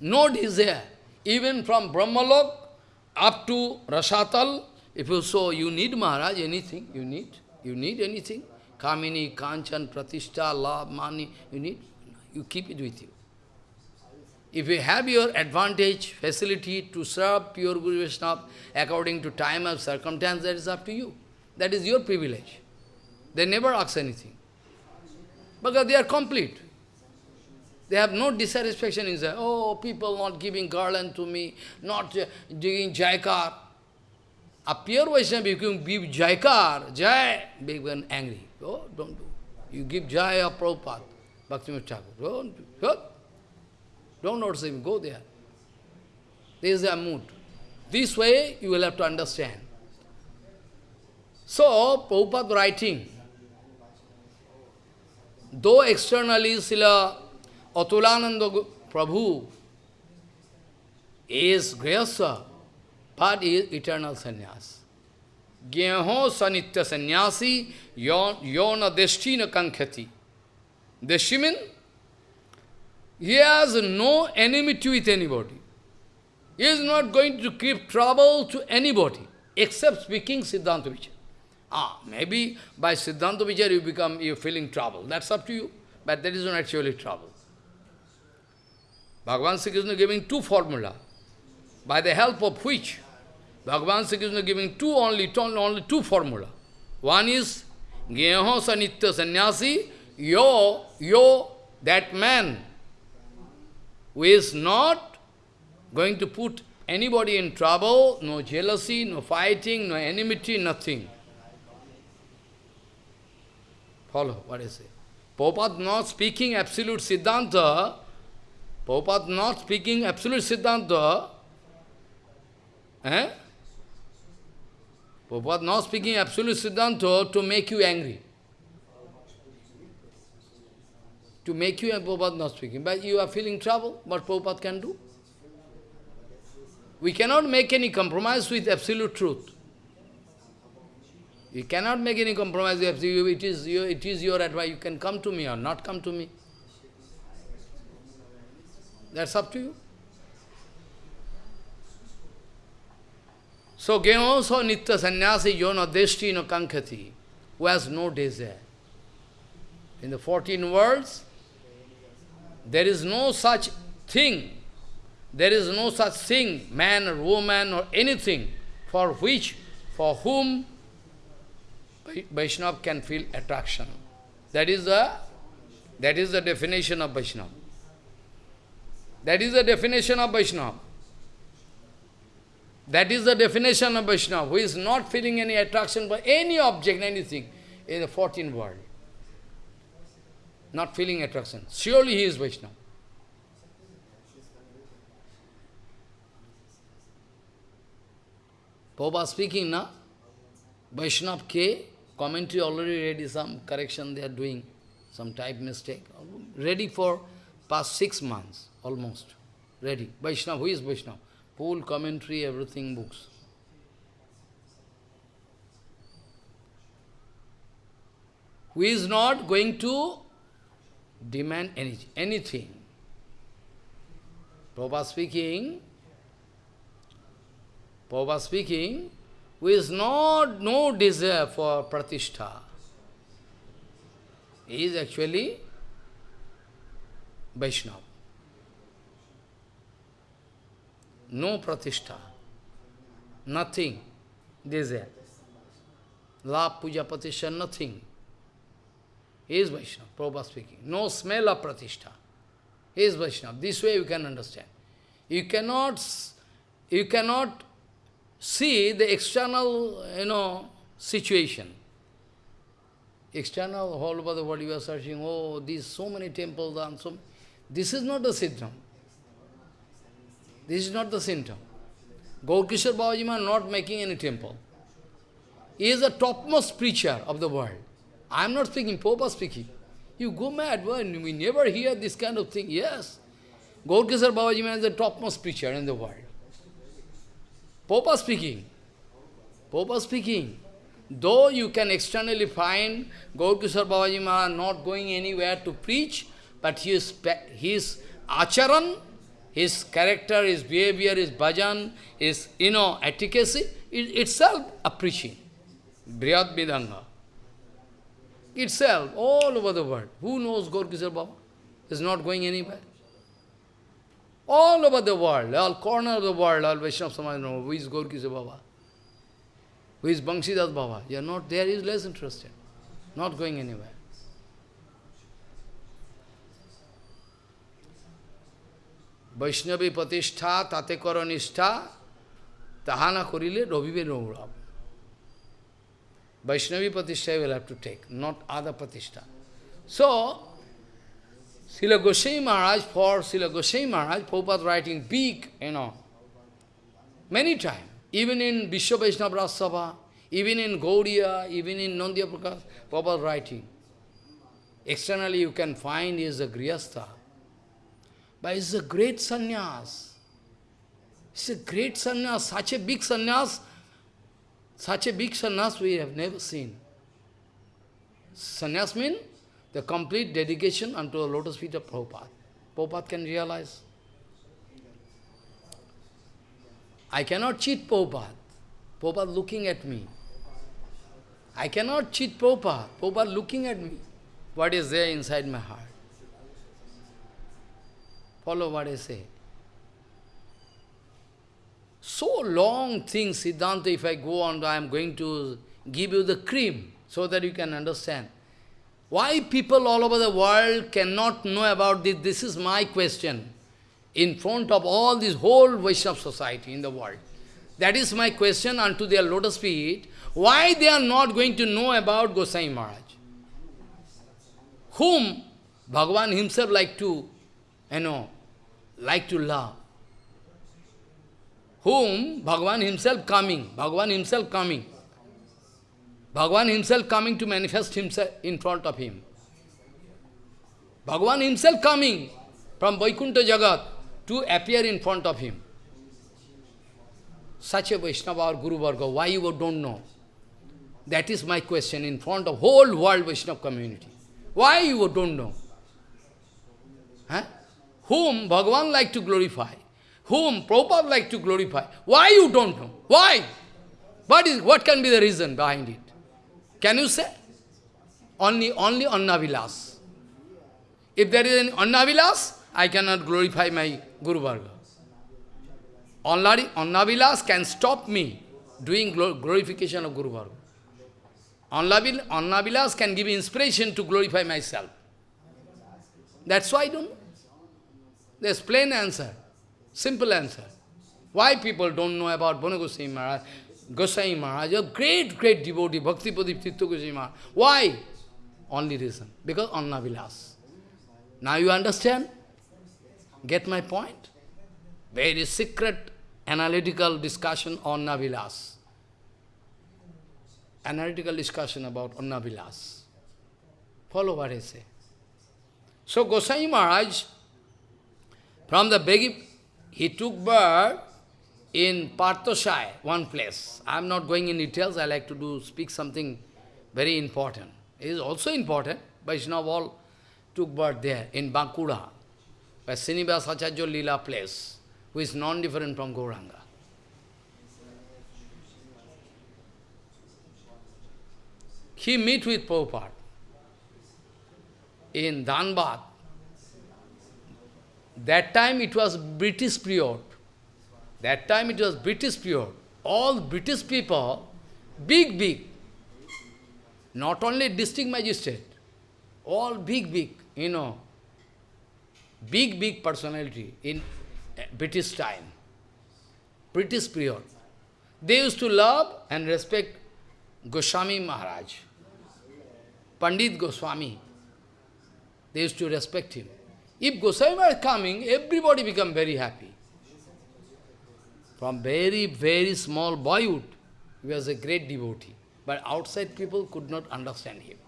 no desire. Even from Brahmalok up to Rasatal, If you so, you need Maharaj, anything, you need, you need anything. Kamini, Kanchan, Pratishtha, love, money, you need, you keep it with you. If you have your advantage, facility to serve pure Guru Vaishnava according to time and circumstance, that is up to you. That is your privilege. They never ask anything. Because they are complete. They have no dissatisfaction inside. Oh, people not giving garland to me, not uh, giving jaikar. A pure Vaishnava, you can give jaikar, jai, big one angry. Oh, don't do. You give jai of Prabhupada, Bhakti Thakur. Don't do. Don't notice him, go there. This is their mood. This way you will have to understand. So, Prabhupada writing, though externally Srila Atulananda Prabhu is Grihasa, but is eternal sannyas. Gyeho sanitya sannyasi yona destina kankhati. Deshimin he has no enmity with anybody. He is not going to give trouble to anybody, except speaking Siddhanta Vichar. Ah, maybe by Siddhanta Vichar you become, you feeling trouble. That's up to you. But that is not actually trouble. Bhagavan Sri Krishna giving two formula, by the help of which Bhagavan Sri Krishna giving two only, only two formula. One is Gyeho Sanitya Sannyasi, yo, yo, that man who is not going to put anybody in trouble, no jealousy, no fighting, no enmity, nothing. Follow what I say. Prabhupada not speaking absolute Siddhanta, Prabhupada not speaking absolute Siddhanta, eh? Prabhupada not speaking absolute Siddhanta to make you angry. to make you and Prabhupada not speaking. But you are feeling trouble, what Prabhupada can do? We cannot make any compromise with absolute truth. You cannot make any compromise with absolute it is your, it is your advice. You can come to me or not come to me. That's up to you. So, also nitya sannyasi yona deshti no kankhati, who has no desire. In the 14 worlds, there is no such thing, there is no such thing, man or woman or anything, for which, for whom Vaishnava can feel attraction. That is the, that is the definition of Vaishnava. That is the definition of Vaishnava. That is the definition of Vaishnava, who is not feeling any attraction for any object, anything in the 14th world not feeling attraction. Surely he is Vaishnava. Prabhupada speaking now, Vaishnav K, commentary already ready, some correction they are doing, some type mistake. Ready for past six months, almost. Ready. Vaishnav, who is Vaishnav? Full commentary, everything, books. Who is not going to demand any, anything. Prabhupada speaking, Prabhupada speaking, who is not no desire for pratishtha. He is actually Vaishnava. No pratishtha. Nothing. Desire. Love, puja, pratishtha, nothing. He is Vaishnava, Prabhupada speaking. No smell of pratishtha. He is Vaishnava. This way you can understand. You cannot, you cannot see the external, you know, situation. External, all over the world you are searching, oh, these so many temples and so This is not the symptom. This is not the symptom. Gaurkishore Babaji not making any temple. He is the topmost preacher of the world. I am not speaking, Popa speaking. You go mad, when we never hear this kind of thing. Yes. Gaurkishore Babaji is the topmost preacher in the world. Popa speaking. Popa speaking. Though you can externally find Gaurkishore Babaji not going anywhere to preach, but his, his acharan, his character, his behavior, his bhajan, his, you know, etiquette, it, itself a preaching. Brihat Mridanga. Itself, all over the world. Who knows Gaur Baba? Is not going anywhere. All over the world, all corner of the world, all Vaishnava Samaj know who is Gaur Baba. Who is Banshidas Baba? You are not there, he is less interested. Not going anywhere. Vaishnavi Patishtha Koronistha Tahana Korile Rovive Rovrab. Vaishnavi Patishtha will have to take, not other Patishtha. So, Srila Goswami Maharaj, for Srila Goswami Maharaj, Prabhupada writing big, you know, many times, even in Vishwa Vaishnava even in Gaudiya, even in Nandya Prakash, Prabhupada writing. Externally you can find he is a Grihastha, but he's a great sannyas. He's a great sannyas, such a big sannyas, such a big sannyas we have never seen. Sannyas means the complete dedication unto the lotus feet of Prabhupada. Prabhupada can realize. I cannot cheat Prabhupada. Prabhupada looking at me. I cannot cheat Prabhupada. Prabhupada looking at me. What is there inside my heart? Follow what I say. So long thing, Siddhanta, if I go on, I am going to give you the cream so that you can understand. Why people all over the world cannot know about this? This is my question. In front of all this whole Vaishnava society in the world. That is my question unto their lotus feet. Why they are not going to know about Gosai Maharaj? Whom Bhagavan himself like to, you know, like to love. Whom Bhagavan himself coming, Bhagavan himself coming. Bhagavan himself coming to manifest himself in front of him. Bhagavan himself coming from Vaikuntha Jagat to appear in front of him. Such a Vaishnava or Guru Varga, why you don't know? That is my question in front of whole world Vaishnava community. Why you don't know? Huh? Whom Bhagavan like to glorify? Whom Prabhupada like to glorify? Why you don't know? Why? What, is, what can be the reason behind it? Can you say? Only, only Annavilas. If there is an Annavilas, I cannot glorify my Guru Varga. Only Annavilas can stop me doing glorification of Guru Varga. Annavilas can give inspiration to glorify myself. That's why I don't know. There's plain answer, simple answer. Why people don't know about Bhanu Goswami Maharaj, Goswami Maharaj, a great, great devotee, Bhakti Padip Goswami Maharaj. Why? Only reason, because Anna Vilas. Now you understand? Get my point? Very secret analytical discussion on Navilas. Analytical discussion about Annavilas. Follow what I say. So Gosai Maharaj from the beginning, he took birth in Parthoshai, one place. I am not going in details, I like to do speak something very important. It is also important, Vaishnava all took birth there, in Bankura, where Srinivas Acharya Lila place, who is non-different from Gauranga. He meet with Prabhupada in Dhanbad, that time it was British period. That time it was British period. All British people, big, big, not only district magistrate, all big, big, you know, big, big personality in eh, British time, British period. They used to love and respect Goswami Maharaj, Pandit Goswami. They used to respect him. If Goswami is coming, everybody become very happy. From very, very small boyhood, he was a great devotee. But outside people could not understand him.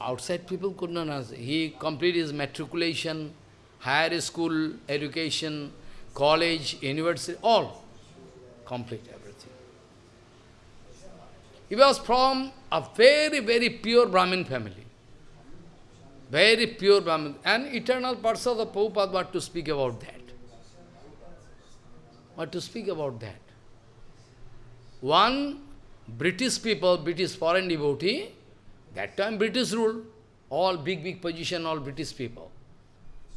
Outside people could not understand. He completed his matriculation, higher school education, college, university, all. Complete everything. He was from a very, very pure Brahmin family. Very pure Brahmin. And eternal parts of the Prabhupada, what to speak about that? What to speak about that? one British people, British foreign devotee, that time British rule, all big, big position, all British people.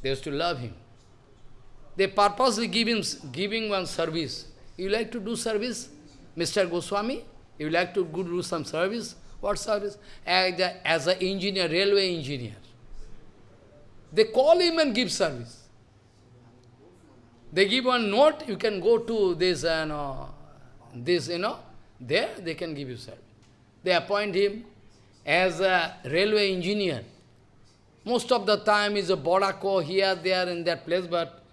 They used to love him. They purposely give him, giving one service. You like to do service, Mr. Goswami? You like to do some service? What service? As an engineer, railway engineer. They call him and give service. They give one note, you can go to this, uh, no, this, you know, there they can give you service. They appoint him as a railway engineer. Most of the time is a Bodako here, there, in that place, but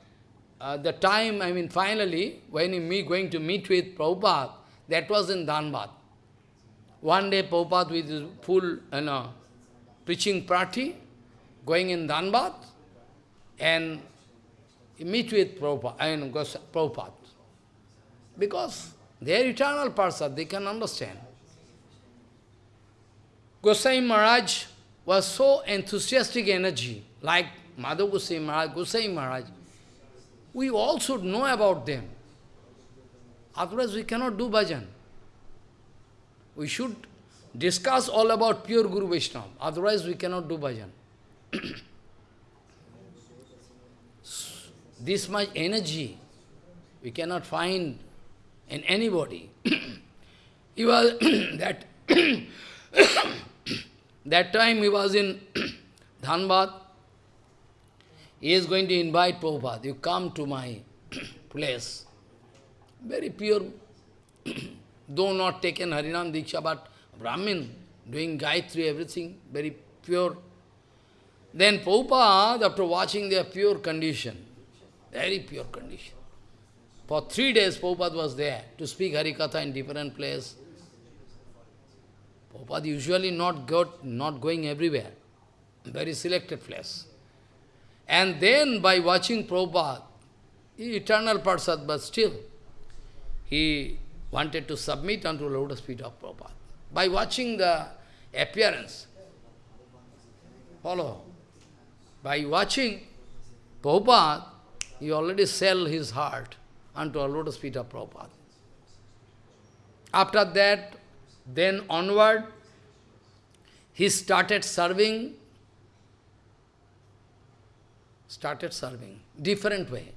uh, the time, I mean, finally, when me going to meet with Prabhupada, that was in Dhanbad. One day, Prabhupada with his full, you know, preaching party, going in Dhanbad, and meet with Prabhupada, I mean, Prabhupada. Because they are eternal person, they can understand. Gosai Maharaj was so enthusiastic energy, like Madhav Gosai Maharaj, Gosai Maharaj. We all should know about them. Otherwise we cannot do bhajan. We should discuss all about pure Guru Vaishnava. Otherwise we cannot do bhajan. this much energy we cannot find in anybody. he was that that time he was in Dhanbad. He is going to invite Prabhupada. You come to my place. Very pure, though not taken Harinam Diksha, but Brahmin, doing Gayatri, everything, very pure. Then Prabhupada, after watching their pure condition, very pure condition, for three days, Prabhupada was there to speak Harikatha in different place. Prabhupada usually not, got, not going everywhere, very selected place. And then by watching Prabhupada, eternal Parsad, but still, he wanted to submit unto lotus feet of Prabhupada. By watching the appearance, follow, by watching Prabhupada, he already sell his heart unto a lotus feet of Prabhupada. After that, then onward, he started serving, started serving, different way.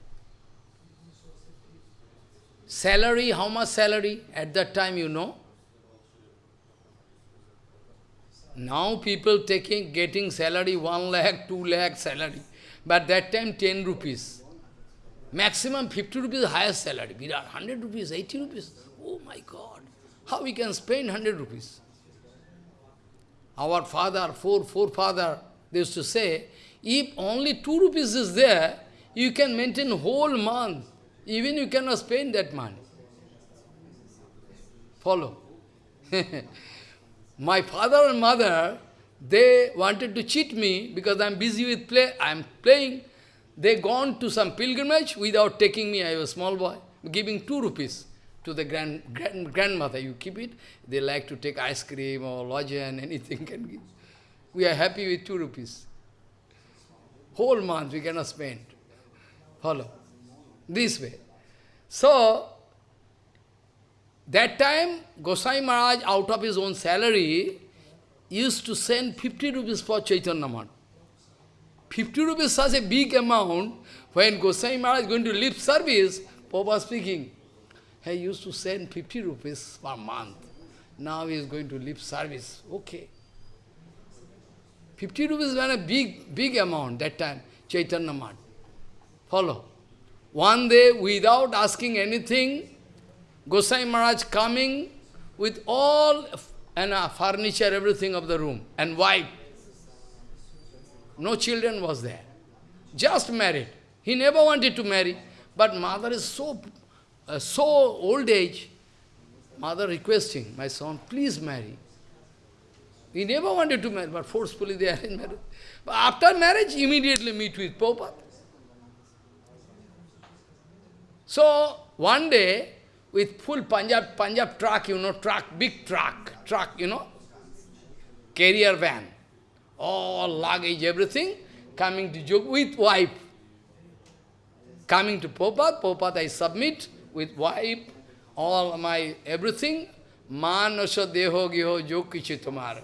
Salary, how much salary? At that time, you know. Now people taking, getting salary, 1 lakh, 2 lakh salary. But that time, 10 rupees. Maximum 50 rupees highest salary. Virat, 100 rupees, 80 rupees. Oh my God. How we can spend 100 rupees? Our father, four, forefather, they used to say, if only 2 rupees is there, you can maintain whole month. Even you cannot spend that money. Follow. My father and mother, they wanted to cheat me because I'm busy with play. I'm playing. They gone to some pilgrimage without taking me, I was a small boy, giving two rupees to the grand, grand grandmother. You keep it. They like to take ice cream or lojan, anything can give. We are happy with two rupees. Whole month we cannot spend. Follow. This way. So, that time, Gosai Maharaj, out of his own salary, used to send 50 rupees for Chaitanya Math. 50 rupees such a big amount, when Gosai Maharaj is going to leave service, Papa speaking, he used to send 50 rupees per month. Now he is going to leave service. Okay. 50 rupees was a big, big amount that time, Chaitanya Math. Follow. One day, without asking anything, Gosai Maharaj coming with all and uh, furniture, everything of the room, and wife. No children was there. Just married. He never wanted to marry. But mother is so, uh, so old age. Mother requesting, my son, please marry. He never wanted to marry, but forcefully they are in marriage. But after marriage, immediately meet with Prabhupada. So, one day, with full Punjab, Punjab truck, you know, truck, big truck, truck, you know, carrier van all luggage, everything, coming to Jog with wife. Coming to Popat, Popat I submit with wife, all my everything, manasa deho geho jo kichi tomara.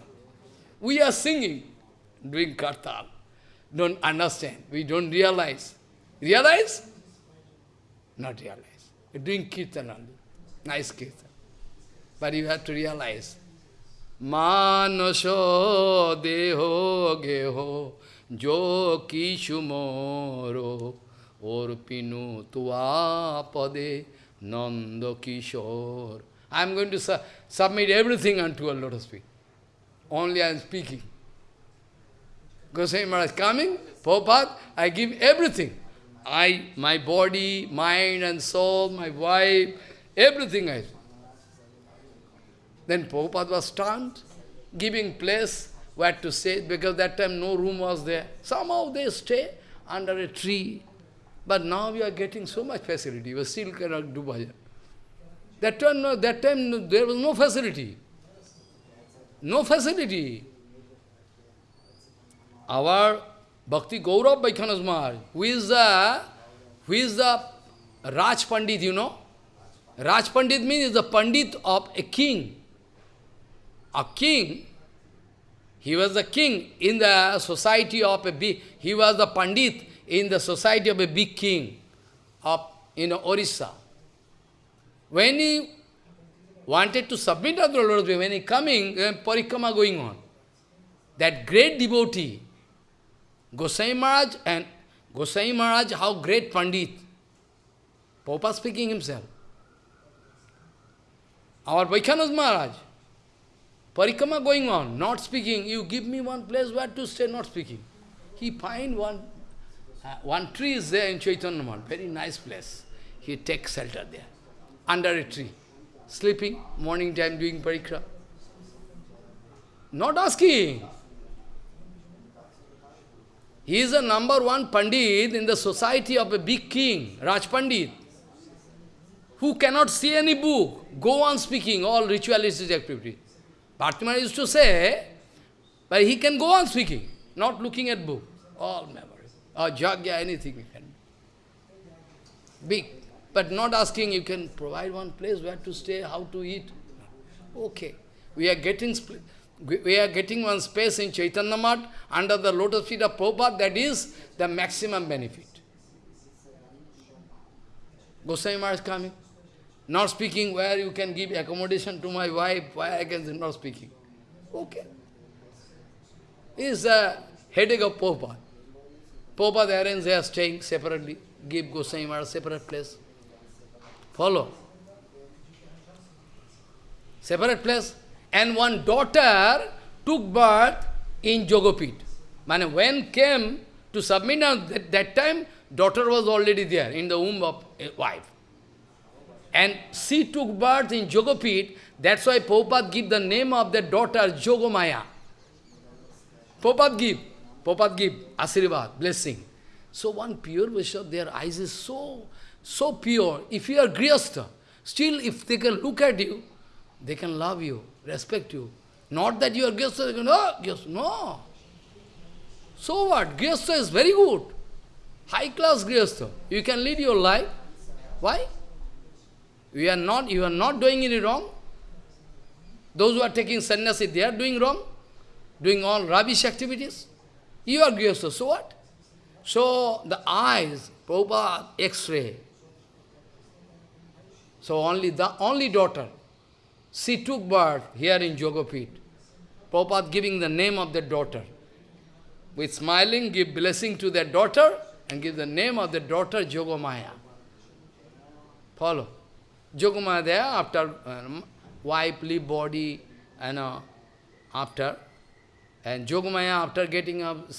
We are singing, doing kartal. Don't understand. We don't realize. Realize? Not realize. Doing kirtan only. Nice kirtan. But you have to realize. I am going to su submit everything unto a lotus feet. Only I am speaking. Goswami Maharaj coming, Prabhupada, I give everything. I, my body, mind and soul, my wife, everything I Then Prabhupada was stunned, giving place where to stay, because that time no room was there. Somehow they stay under a tree. But now we are getting so much facility, we still cannot do bhajan. That time, no, that time there was no facility. No facility. Our Bhakti Gaurav Vaikhanas Maharaj, who is the, who is the Raj Pandit, you know? Raj Pandit means the Pandit of a king. A king, he was the king in the society of a big, he was the Pandit in the society of a big king of, you know, Orissa. When he wanted to submit the Lord, when he coming, eh, parikrama going on, that great devotee, Gosai Maharaj and Gosai Maharaj, how great Pandit. Papa speaking himself. Our Vaikhanas Maharaj, Parikrama going on, not speaking. You give me one place where to stay, not speaking. He find one, uh, one tree is there in Chaitanya Math, very nice place. He takes shelter there, under a tree, sleeping, morning time doing parikra. Not asking. He is a number one Pandit in the society of a big king, Raj Pandit, who cannot see any book, go on speaking all ritualistic activity. Bhartiman used to say, but he can go on speaking, not looking at book, all memory, or jagya, anything he can. Big, but not asking, you can provide one place where to stay, how to eat. Okay, we are getting we are getting one space in Chaitanya Math under the lotus feet of Prabhupada, that is the maximum benefit. Goswami Maharaj coming, not speaking where you can give accommodation to my wife, why I can not speaking. Okay. Is a headache of Prabhupada. Prabhupada arrange they are staying separately, give Goswami Maharaj separate place. Follow. Separate place. And one daughter took birth in Jogopit. Man, when came to submit, that, that time, daughter was already there in the womb of wife. And she took birth in Jogopit, that's why Prabhupada give the name of the daughter Jogomaya. Prabhupada give, Prabhupada give, Asirvad, blessing. So one pure Vaishnava, their eyes is so, so pure. If you are Grihastha, still if they can look at you, they can love you respect you. Not that you are Gyastha, they can, oh. No. So what? Gyastha is very good. High class Gyastha. You can lead your life. Why? You are not, you are not doing any wrong. Those who are taking sannyasi, they are doing wrong. Doing all rubbish activities. You are Gyastha, so what? So the eyes, Prabhupada, X-ray. So only the only daughter she took birth here in Jogopit. Prabhupada giving the name of the daughter. With smiling, give blessing to their daughter and give the name of the daughter Jogomaya. Follow. There after uh, wife, leave body, and uh, after. And Jogomaya after getting up,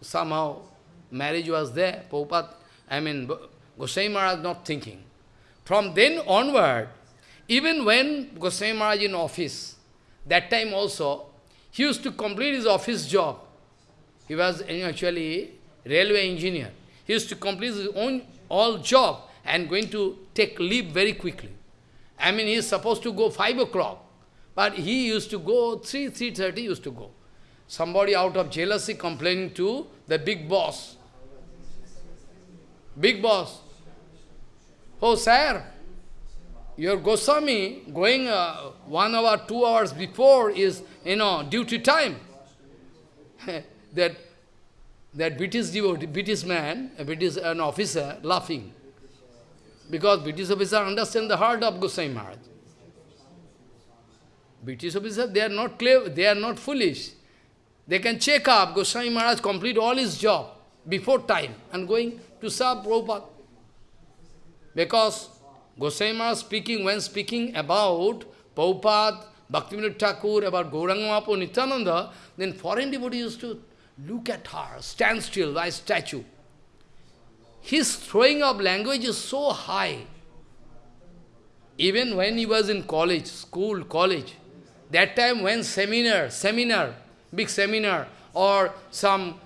somehow marriage was there. Prabhupada, I mean, Goswami Maharaj not thinking. From then onward, even when Goswami Maharaj in office, that time also, he used to complete his office job. He was actually railway engineer. He used to complete his own all job and going to take leave very quickly. I mean, he is supposed to go 5 o'clock, but he used to go 3, 3.30 used to go. Somebody out of jealousy complaining to the big boss. Big boss. Oh, sir, your Goswami going uh, one hour, two hours before is, you know, duty time. that that British devotee, British man, British an officer, laughing. Because British officer understand the heart of Goswami Maharaj. British officer, they are not clever, they are not foolish. They can check up, Goswami Maharaj complete all his job before time and going to serve Prabhupada. Because Goswami Maharaj speaking, when speaking about Prabhupada, Bhaktivinoda Thakur, about Gauranga Nityananda, then foreign devotees used to look at her, stand still, like statue. His throwing of language is so high. Even when he was in college, school, college, that time when seminar, seminar, big seminar, or some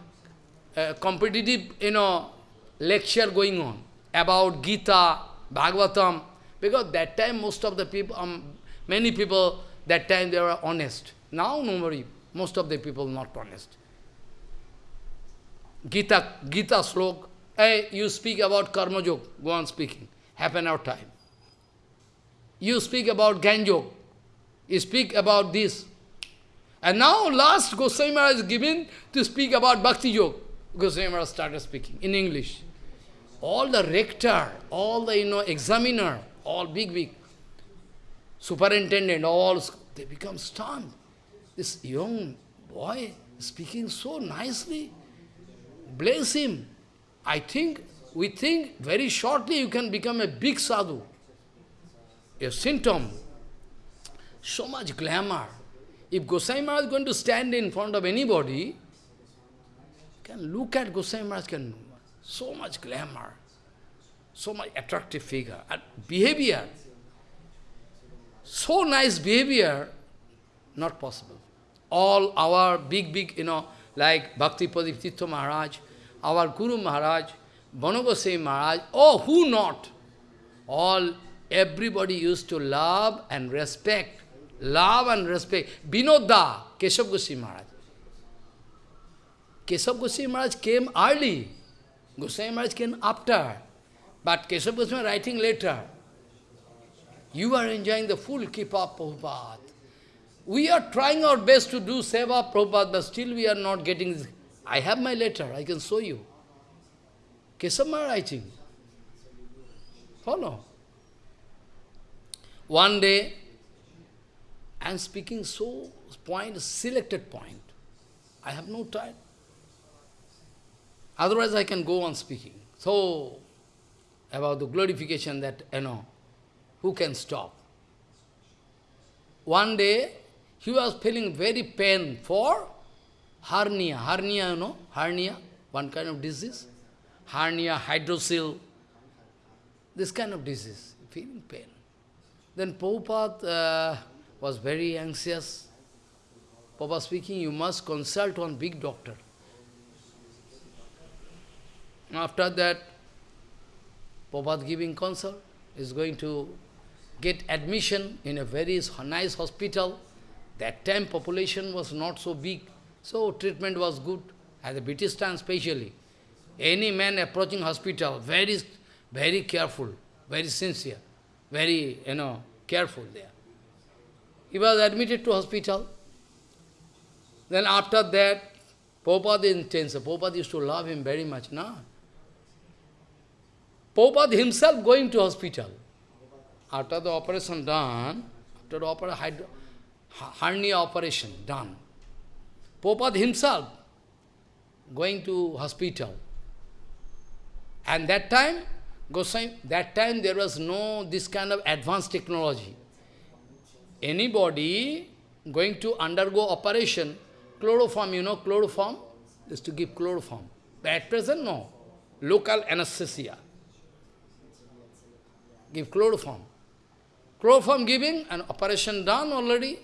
uh, competitive, you know, lecture going on about Gita, Bhagavatam, because that time most of the people, um, many people, that time they were honest. Now no nobody, most of the people not honest. Gita, Gita slok, hey, you speak about karma joke, go on speaking, half an hour time. You speak about Ganjok, you speak about this. And now last Goswami Maharaj is given to speak about Bhakti Yoga. Goswami Maharaj started speaking in English. All the rector, all the you know examiner, all big, big, superintendent, all, they become stunned. This young boy speaking so nicely. Bless him. I think, we think very shortly you can become a big sadhu. A symptom. So much glamour. If Gosai Maharaj is going to stand in front of anybody, can look at Gosai Maharaj, can so much glamour, so much attractive figure, and behavior, so nice behavior, not possible. All our big, big, you know, like Bhakti Padiptitha Maharaj, our Guru Maharaj, Banagosai Maharaj, oh, who not? All, everybody used to love and respect, love and respect. Binoda, Keshav Goswami Maharaj. Keshav Goswami Maharaj came early. Goswami Maharaj came after. But Keshav Goswami writing later. You are enjoying the full Kripa Prabhupada. We are trying our best to do Seva Prabhupada, but still we are not getting. I have my letter, I can show you. Kesama writing. Follow. Oh, One day, I am speaking so point, selected point. I have no time. Otherwise I can go on speaking. So, about the glorification that, you know, who can stop? One day, he was feeling very pain for hernia. Hernia, you know, hernia, one kind of disease. Hernia, hydrocele, this kind of disease, feeling pain. Then Prabhupada uh, was very anxious. Papa speaking, you must consult one big doctor. After that, Prabhupada giving consult, is going to get admission in a very nice hospital. That time population was not so big, so treatment was good, at the British time especially. Any man approaching hospital, very, very careful, very sincere, very, you know, careful there. He was admitted to hospital. Then after that, Prabhupada intense. Prabhupada used to love him very much, no? Prabhupada himself going to hospital. After the operation done, after the operation, hernia operation done, Prabhupada himself going to hospital. And that time, Goswami, that time there was no this kind of advanced technology. Anybody going to undergo operation, chloroform, you know chloroform? Is to give chloroform. But at present, no. Local anesthesia give chloroform. Chloroform giving, an operation done already.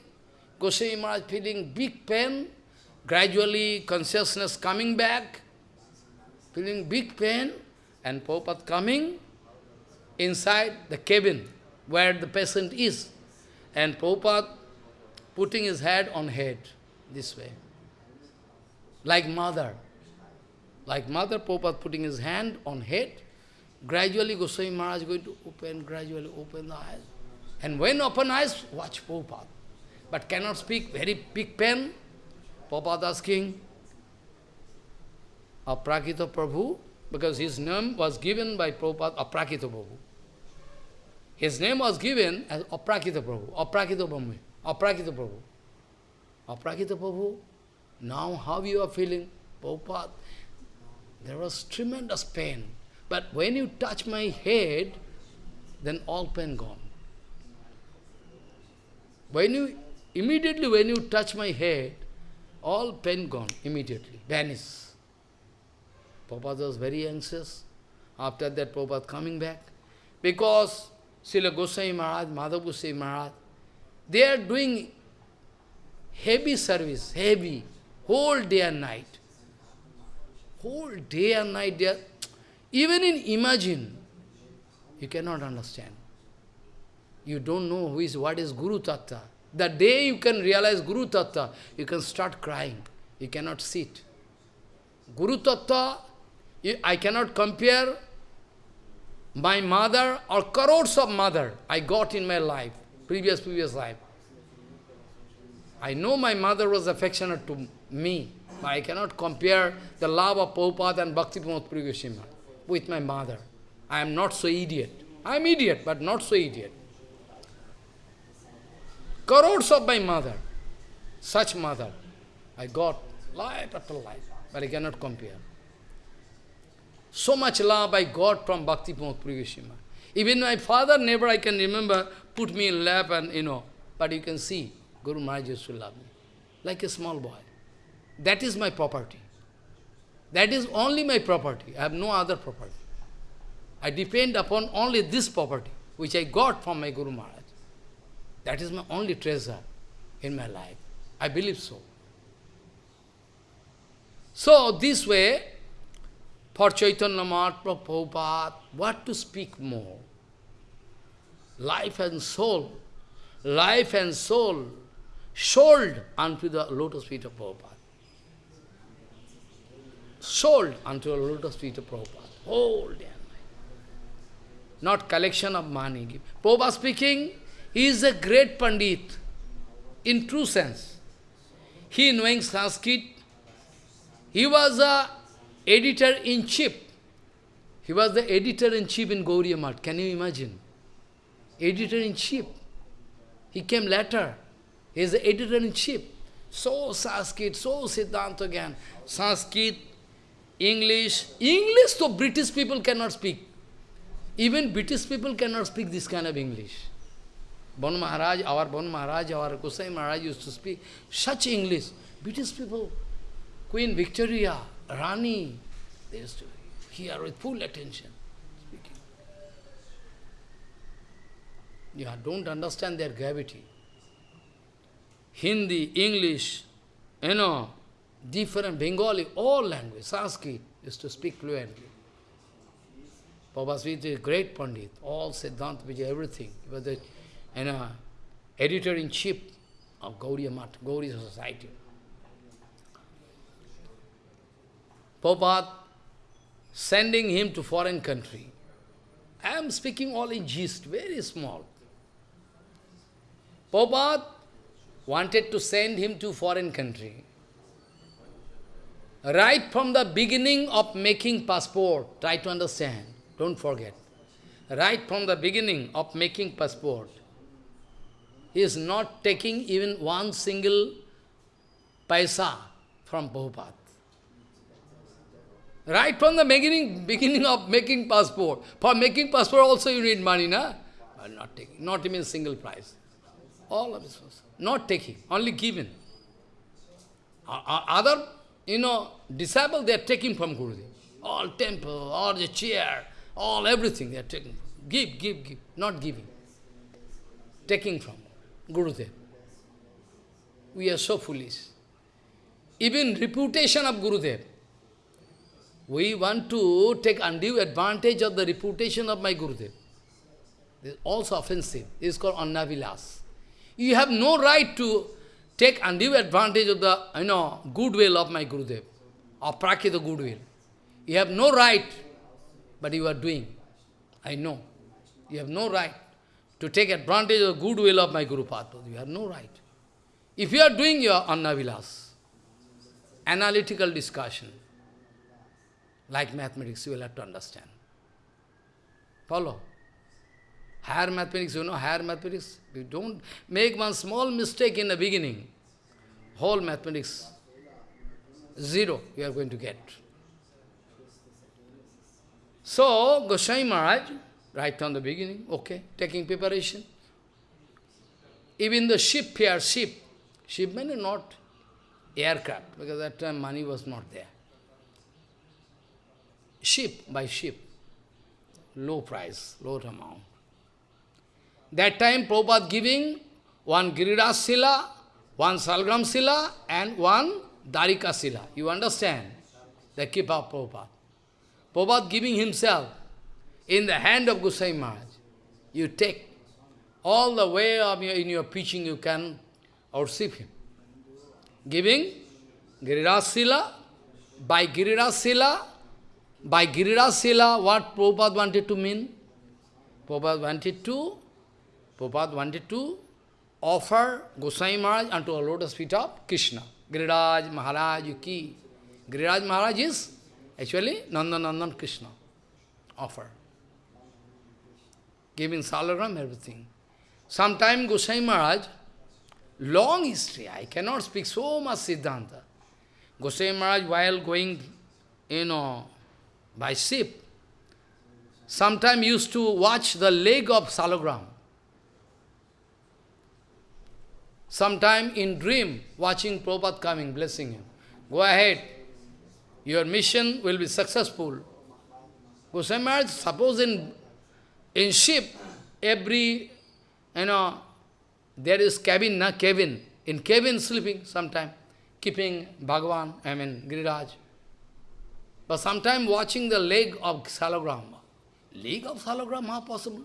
Goswami Maharaj feeling big pain, gradually consciousness coming back, feeling big pain, and Prabhupada coming inside the cabin where the patient is. And Prabhupada putting his head on head, this way. Like mother. Like mother, Prabhupada putting his hand on head, Gradually Goswami Maharaj going to open, gradually open the eyes. And when open eyes, watch Prabhupada. But cannot speak, very big pen. Prabhupada asking, Aprakita Prabhu, because his name was given by Prabhupada, Aprakita Prabhu. His name was given as Aprakita Prabhu, Aprakita Prabhu, Aprakita Prabhu. Aprakita Prabhu, now how you are feeling? Prabhupada, there was tremendous pain. But when you touch my head, then all pain gone. When you, immediately when you touch my head, all pain gone, immediately, vanish. Prabhupada was very anxious. After that, Prabhupada coming back. Because Srila Goswami Maharaj, Madhav Goswami Maharaj, they are doing heavy service, heavy, whole day and night. Whole day and night, they are, even in imagine, you cannot understand. You don't know who is, what is Guru Tattva. The day you can realize Guru Tattva, you can start crying. You cannot sit. Guru Tattva, I cannot compare my mother or crores of mother I got in my life, previous, previous life. I know my mother was affectionate to me, but I cannot compare the love of Prabhupada and Bhakti Pramod with my mother. I am not so idiot. I am idiot, but not so idiot. Crores of my mother, such mother, I got life after life, but I cannot compare. So much love I got from Bhakti Pramod Prigashima. Even my father never, I can remember, put me in lap and, you know, but you can see, Guru Maharaj used to love me, like a small boy. That is my property. That is only my property. I have no other property. I depend upon only this property, which I got from my Guru Maharaj. That is my only treasure in my life. I believe so. So, this way, for Chaitanya Mahaprabhu, Prabhupada, what to speak more? Life and soul, life and soul, sold unto the lotus feet of Prabhupada. Sold unto the lotus feet of Prabhupada, whole day. Not collection of money. Prabhupada speaking, he is a great Pandit, in true sense. He knowing Sanskrit, he was a editor-in-chief. He was the editor-in-chief in Gaudiya. Can you imagine? Editor-in-chief. He came later. He is the editor-in-chief. So Sanskrit, so Siddhanta again. Sanskrit, English. English, so British people cannot speak. Even British people cannot speak this kind of English. Bon Maharaj, our Bon Maharaj, our Gosai Maharaj used to speak such English. British people, Queen Victoria, Rani, they used to hear with full attention speaking. Yeah, don't understand their gravity. Hindi, English, you know, different Bengali, all language, Sanskrit, used to speak fluently. Prabhupada is a great Pandit, all Siddhanta Vijay, everything. Was you uh, know, editor-in-chief of Gaudiya Math, Gaudiya Society. Prabhupada sending him to foreign country. I am speaking all in gist, very small. Prabhupada wanted to send him to foreign country. Right from the beginning of making passport, try to understand, don't forget. Right from the beginning of making passport, he is not taking even one single paisa from Prabhupada. Right from the beginning, beginning of making passport. For making passport also you need money, na? But not taking, not even single price. All of this was not taking, only given. Other, you know, disciples, they are taking from Gurudev. All temple, all the chair, all everything they are taking. Give, give, give, not giving. Taking from Gurudev. We are so foolish. Even reputation of Gurudev, we want to take undue advantage of the reputation of my Gurudev. This is also offensive. This is called annavilas. You have no right to take undue advantage of the you know goodwill of my Gurudev, or prakita goodwill. You have no right, but you are doing. I know. You have no right to take advantage of the goodwill of my Guru Padma. You have no right. If you are doing your Annavilas, analytical discussion, like mathematics, you will have to understand. Follow? Higher mathematics, you know, higher mathematics, you don't make one small mistake in the beginning, whole mathematics, zero you are going to get. So, Goswami Maharaj, right from the beginning, okay, taking preparation. Even the ship here, ship, ship means not aircraft, because that time money was not there. Ship by ship, low price, low amount. That time Prabhupada giving one Giriraj Sila, one Salgram Sila, and one Dwarika Sila. You understand? The keep of Prabhupada. Prabhupada giving himself in the hand of Gosai Maharaj. You take all the way of your, in your preaching you can outstrip him. Giving Giriraj Sila, by Giriraj Sila, by Giriraj what Prabhupada wanted to mean? Prabhupada wanted to, Prabhupada wanted to offer Gosai Maharaj unto a lotus feet of Krishna. Giriraj Maharaj ki. Giriraj Maharaj is actually Nandanandan Krishna. Offer. Giving salagram, everything. Sometime Gosai Maharaj, long history, I cannot speak so much Siddhanta. Gosai Maharaj, while going, you know, by ship, sometime used to watch the leg of salagram. Sometime in dream, watching Prabhupada coming, blessing him. Go ahead. Your mission will be successful. Goswami Maharaj, suppose in, in ship, every, you know, there is cabin, na cabin. In cabin sleeping sometime, keeping Bhagavan, I mean Giriraj. But sometime watching the leg of salagram. Leg of salagram, how possible?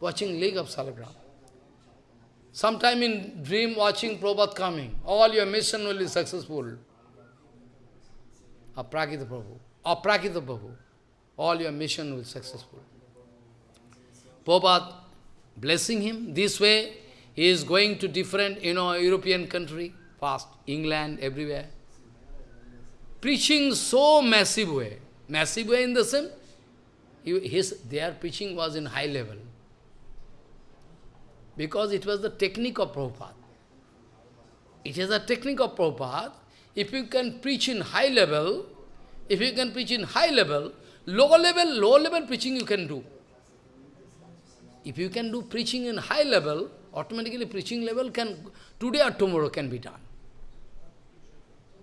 Watching leg of salagram. Sometime in dream watching Prabhupada coming, all your mission will be successful. Aprakita Prabhu, Aprakita Prabhu, all your mission will be successful. Prabhupada blessing him, this way he is going to different, you know, European country, fast, England, everywhere. Preaching so massive way, massive way in the sense, his, their preaching was in high level because it was the technique of Prabhupada. It is a technique of Prabhupada. If you can preach in high level, if you can preach in high level, low level, low level preaching you can do. If you can do preaching in high level, automatically preaching level can, today or tomorrow can be done.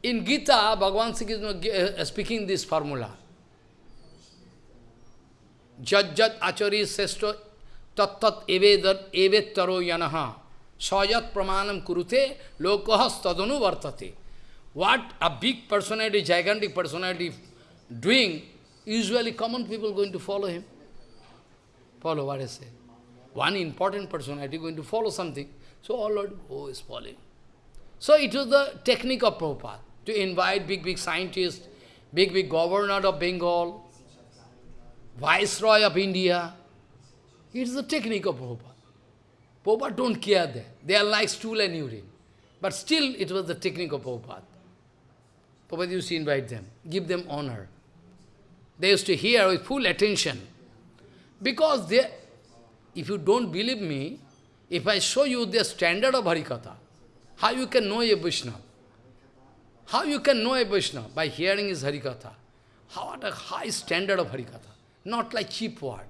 In Gita, Bhagavan Sri Krishna uh, uh, speaking this formula. Jat jat achari sesto tattat evedat evettaro yanaha sayat pramanam kurute lokahas tadanu vartate. What a big personality, gigantic personality doing, usually common people going to follow him. Follow what I say. One important personality going to follow something. So all Lord, oh, is following. So it was the technique of Prabhupada, to invite big, big scientists, big, big governor of Bengal, viceroy of India, it is the technique of Prabhupada. Prabhupada don't care there. They are like stool and urine. But still, it was the technique of Prabhupada. Prabhupada used to invite them, give them honor. They used to hear with full attention. Because they, if you don't believe me, if I show you the standard of Harikatha, how you can know a Vaishnava? How you can know a Vaishnava? By hearing his Harikatha. How at a high standard of Harikatha, not like cheap word.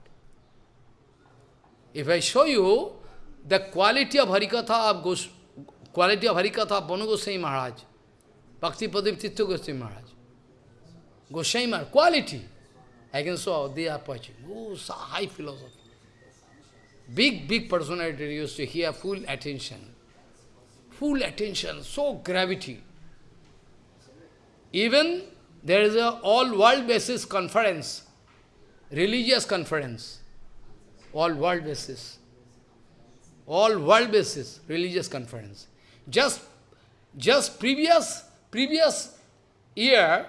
If I show you the quality of Harikatha of Gos quality of Harikatha of Banu Goswami Maharaj, Bhakti Pradip Tirtha Goswami Maharaj, Goswami Maharaj, quality, I can show they are preaching. Oh, high philosophy. Big, big personality used to hear full attention. Full attention, so gravity. Even there is a all-world basis conference, religious conference all world basis. All world basis, religious conference. Just, just previous, previous year,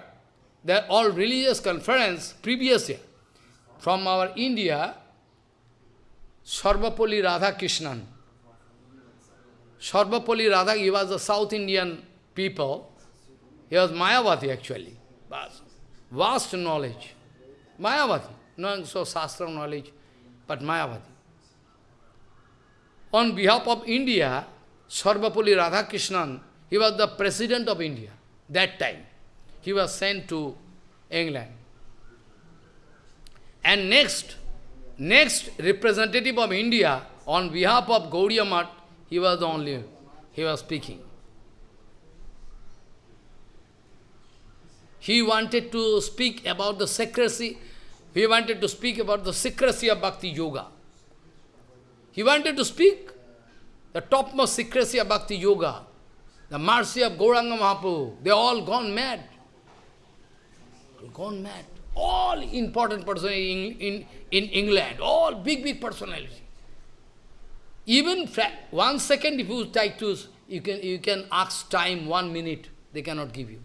that all religious conference, previous year, from our India, Sarvepalli Radhakrishnan. Sarvepalli Radha, he was a South Indian people. He was Mayavadi actually. Vast, vast knowledge. Mayavadi. Not so Shastra knowledge, but Mayavadi. On behalf of India, Sarvepalli Radhakrishnan, he was the president of India that time. He was sent to England. And next, next representative of India on behalf of Gaudiya Math, he was the only, he was speaking. He wanted to speak about the secrecy, he wanted to speak about the secrecy of Bhakti Yoga. He wanted to speak the topmost secrecy of Bhakti Yoga, the mercy of Gauranga Mahaprabhu. They all gone mad. Gone mad. All important personalities in, in, in England, all big, big personalities. Even one second, if you try to, you can, you can ask time, one minute, they cannot give you.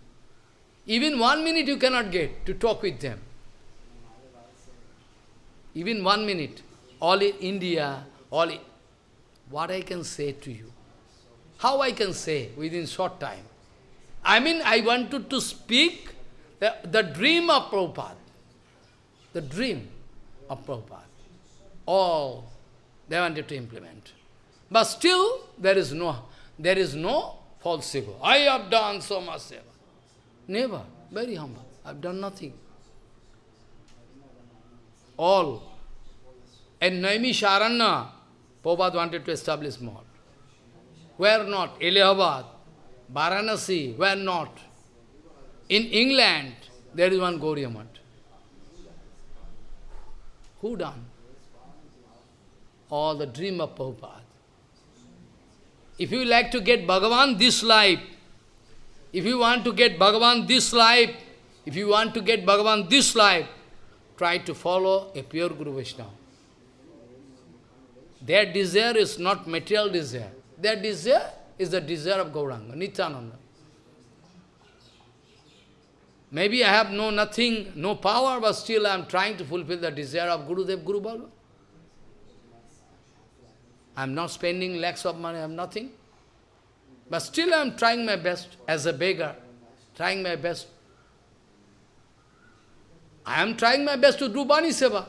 Even one minute you cannot get to talk with them. Even one minute. All in India, all in, what I can say to you? How I can say within short time? I mean, I wanted to speak the, the dream of Prabhupada. The dream of Prabhupada. All they wanted to implement. But still, there is no, there is no false ego. I have done so much seva. Never. Very humble. I have done nothing. All. And Naimi Sharanya, Prabhupada wanted to establish more. Where not? Allahabad, Varanasi, where not? In England, there is one Gaudiya Math. Who done? All the dream of Prabhupada. If you like to get Bhagavan this life, if you want to get Bhagavan this life, if you want to get Bhagavan this life, try to follow a pure Guru Vaishnava. Their desire is not material desire. Their desire is the desire of Gauranga, Nityananda. Maybe I have no nothing, no power, but still I am trying to fulfill the desire of Gurudev, Guru Baba. I am not spending lakhs of money, I have nothing. But still I am trying my best as a beggar, trying my best. I am trying my best to do Bani Seva.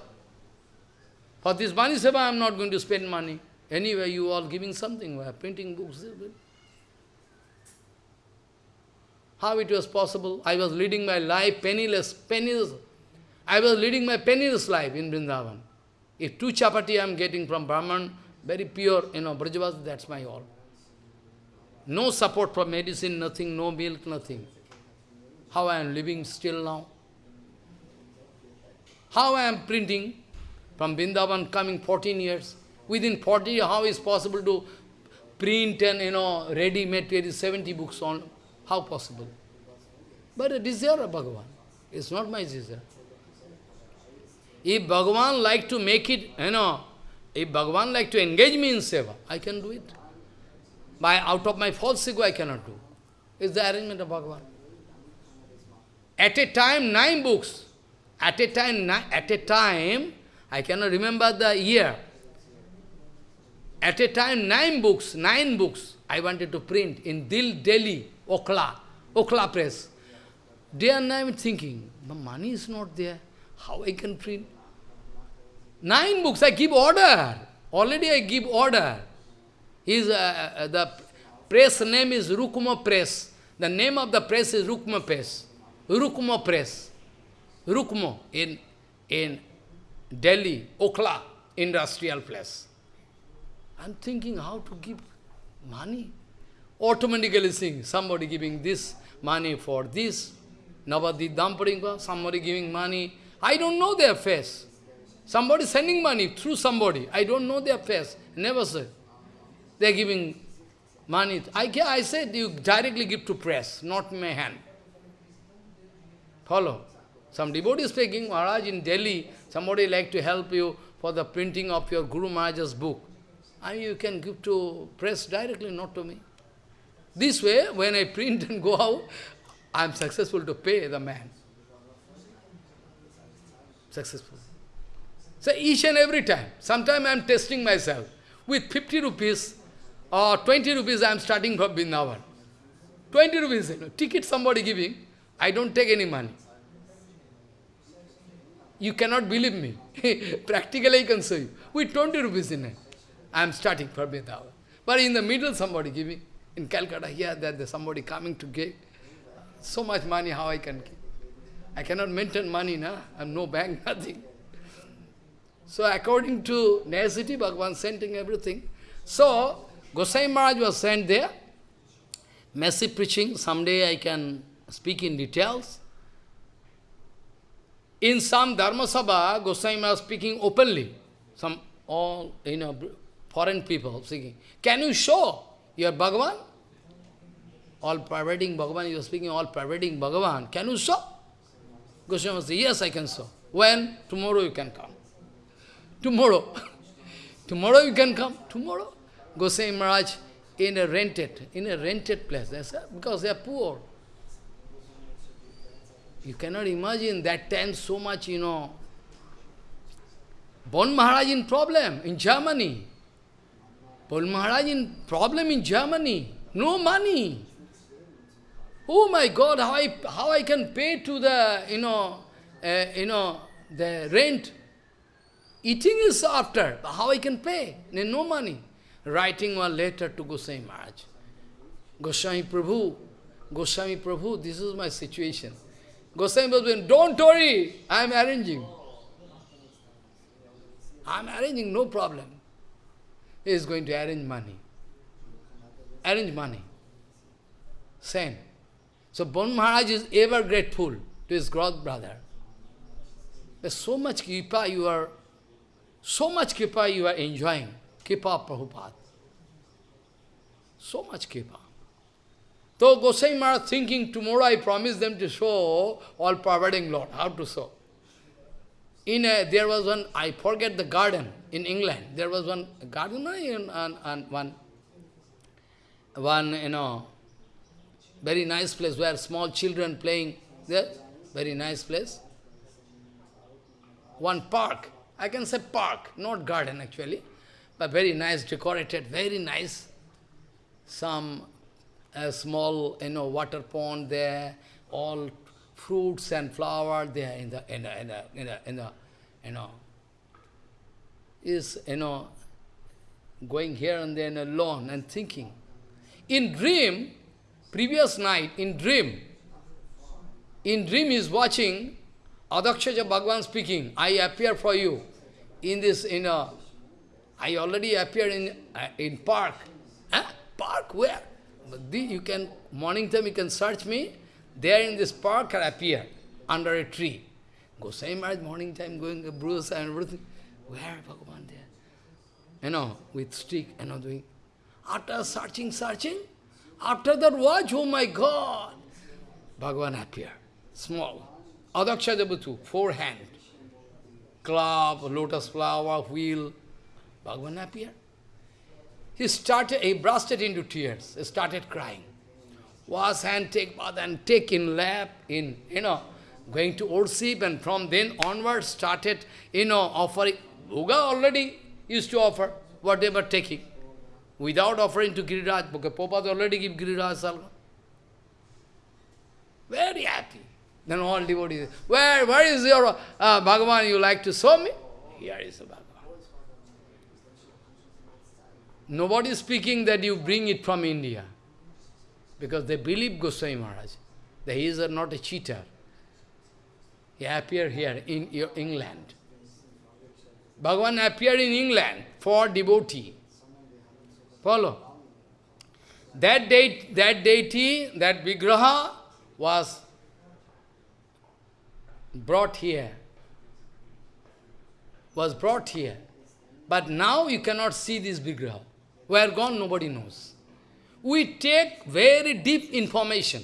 For this Bani Seva I am not going to spend money. Anyway, you all giving something, we are printing books. How it was possible? I was leading my life penniless, penniless. I was leading my penniless life in Vrindavan. If two chapati I am getting from Brahman, very pure, you know, Brajavas, that's my all. No support for medicine, nothing, no milk, nothing. How I am living still now? How I am printing from Vrindavan coming 14 years? Within 40, how is possible to print and, you know, ready-made 70 books on how possible? But a desire of Bhagavan. It's not my desire. If Bhagavan like to make it, you know, if Bhagavan like to engage me in seva, I can do it. By out of my false ego, I cannot do. It's the arrangement of Bhagavan. At a time, nine books. At a time, at a time, I cannot remember the year. At a time, nine books, nine books I wanted to print in Dil, Delhi. Okhla, Okhla press. Day and night thinking, the money is not there. How I can print? Nine books, I give order. Already I give order. His, uh, uh, the press name is Rukma Press. The name of the press is Rukma Press. Rukma Press. Rukma in, in Delhi, Okhla, industrial place. I'm thinking how to give money automatically seeing somebody giving this money for this, Navadi Damparinga, somebody giving money. I don't know their face. Somebody sending money through somebody. I don't know their face. Never said. They're giving money. I, I said you directly give to press, not my hand. Follow. Some devotee speaking, Maharaj in Delhi, somebody like to help you for the printing of your Guru Maharaj's book. And you can give to press directly, not to me. This way, when I print and go out, I am successful to pay the man. Successful. So each and every time, sometime I am testing myself. With 50 rupees or 20 rupees I am starting from Vrindavan. 20 rupees, you know, ticket somebody giving, I don't take any money. You cannot believe me. Practically I can show you. With 20 rupees in it, I am starting for Vrindavan. But in the middle somebody giving. In Calcutta, here, that there's somebody coming to give. So much money, how I can? I cannot maintain money, na? I have no bank, nothing. So according to necessity, Bhagavan sending everything. So, Gosai Maharaj was sent there. Massive preaching, someday I can speak in details. In some Dharma Sabha, Gosai Maharaj speaking openly. Some all, you know, foreign people speaking. Can you show your Bhagavan? All pervading Bhagavan, you are speaking all pervading Bhagavan. Can you show? Goswami said, yes, I can show. When? Tomorrow you can come. Tomorrow. Tomorrow you can come. Tomorrow. Goswami Maharaj in a rented, in a rented place. Because they are poor. You cannot imagine that time so much, you know. Bon Maharaj in problem in Germany. Bon Maharaj in problem in Germany. No money. Oh my God, how I, how I can pay to the, you know, uh, you know, the rent. Eating is after, how I can pay? No money. Writing one letter to Goswami Maharaj. Goswami Prabhu, Goswami Prabhu, this is my situation. Goswami Prabhu, don't worry, I am arranging. I am arranging, no problem. He is going to arrange money. Arrange money. Same. So Bon Maharaj is ever grateful to his god brother. There's so much kripa you are, so much kripa you are enjoying. Kripa Prabhupada. So much kripa. So Gosai Maharaj thinking, tomorrow I promise them to show all pervading Lord, how to show. In a, there was one, I forget the garden in England, there was one garden, and, and, and one, one, you know, very nice place where small children playing there. Very nice place. One park. I can say park, not garden actually. But very nice, decorated, very nice. Some uh, small, you know, water pond there, all fruits and flowers there in the, in the, in the, in the, in the you know, is, you know, going here and there in a lawn and thinking. In dream, previous night, in dream, in dream is watching Adhokshaja Bhagwan speaking, I appear for you in this, in a, I already appeared in, uh, in park. Park, where? The, you can, morning time you can search me, there in this park appear, under a tree. Gosai Maharaj, morning time going, to Bruce and everything. Where Bhagavan there? You know, with stick, you know, doing. After searching, searching, after that watch, oh my God, Bhagavan appeared, small. Adaksha Devatu, four hand, club, lotus flower, wheel, Bhagavan appeared. He started, he bursted into tears, he started crying. Wash hand, take bath and take in lap, in, you know, going to worship and from then onwards started, you know, offering. Bhoga already used to offer, whatever taking without offering to Giriraj, because Prabhupada already give Giriraj Salva. Very happy. Then all devotees, where, where is your uh, Bhagavan you like to show me? Here is the Bhagavan. Nobody is speaking that you bring it from India. Because they believe Goswami Maharaj. That he is not a cheater. He appeared here in England. Bhagavan appeared in England for devotee. Follow. That, date, that deity, that Vigraha was brought here. Was brought here. But now you cannot see this Vigraha. Where gone, nobody knows. We take very deep information.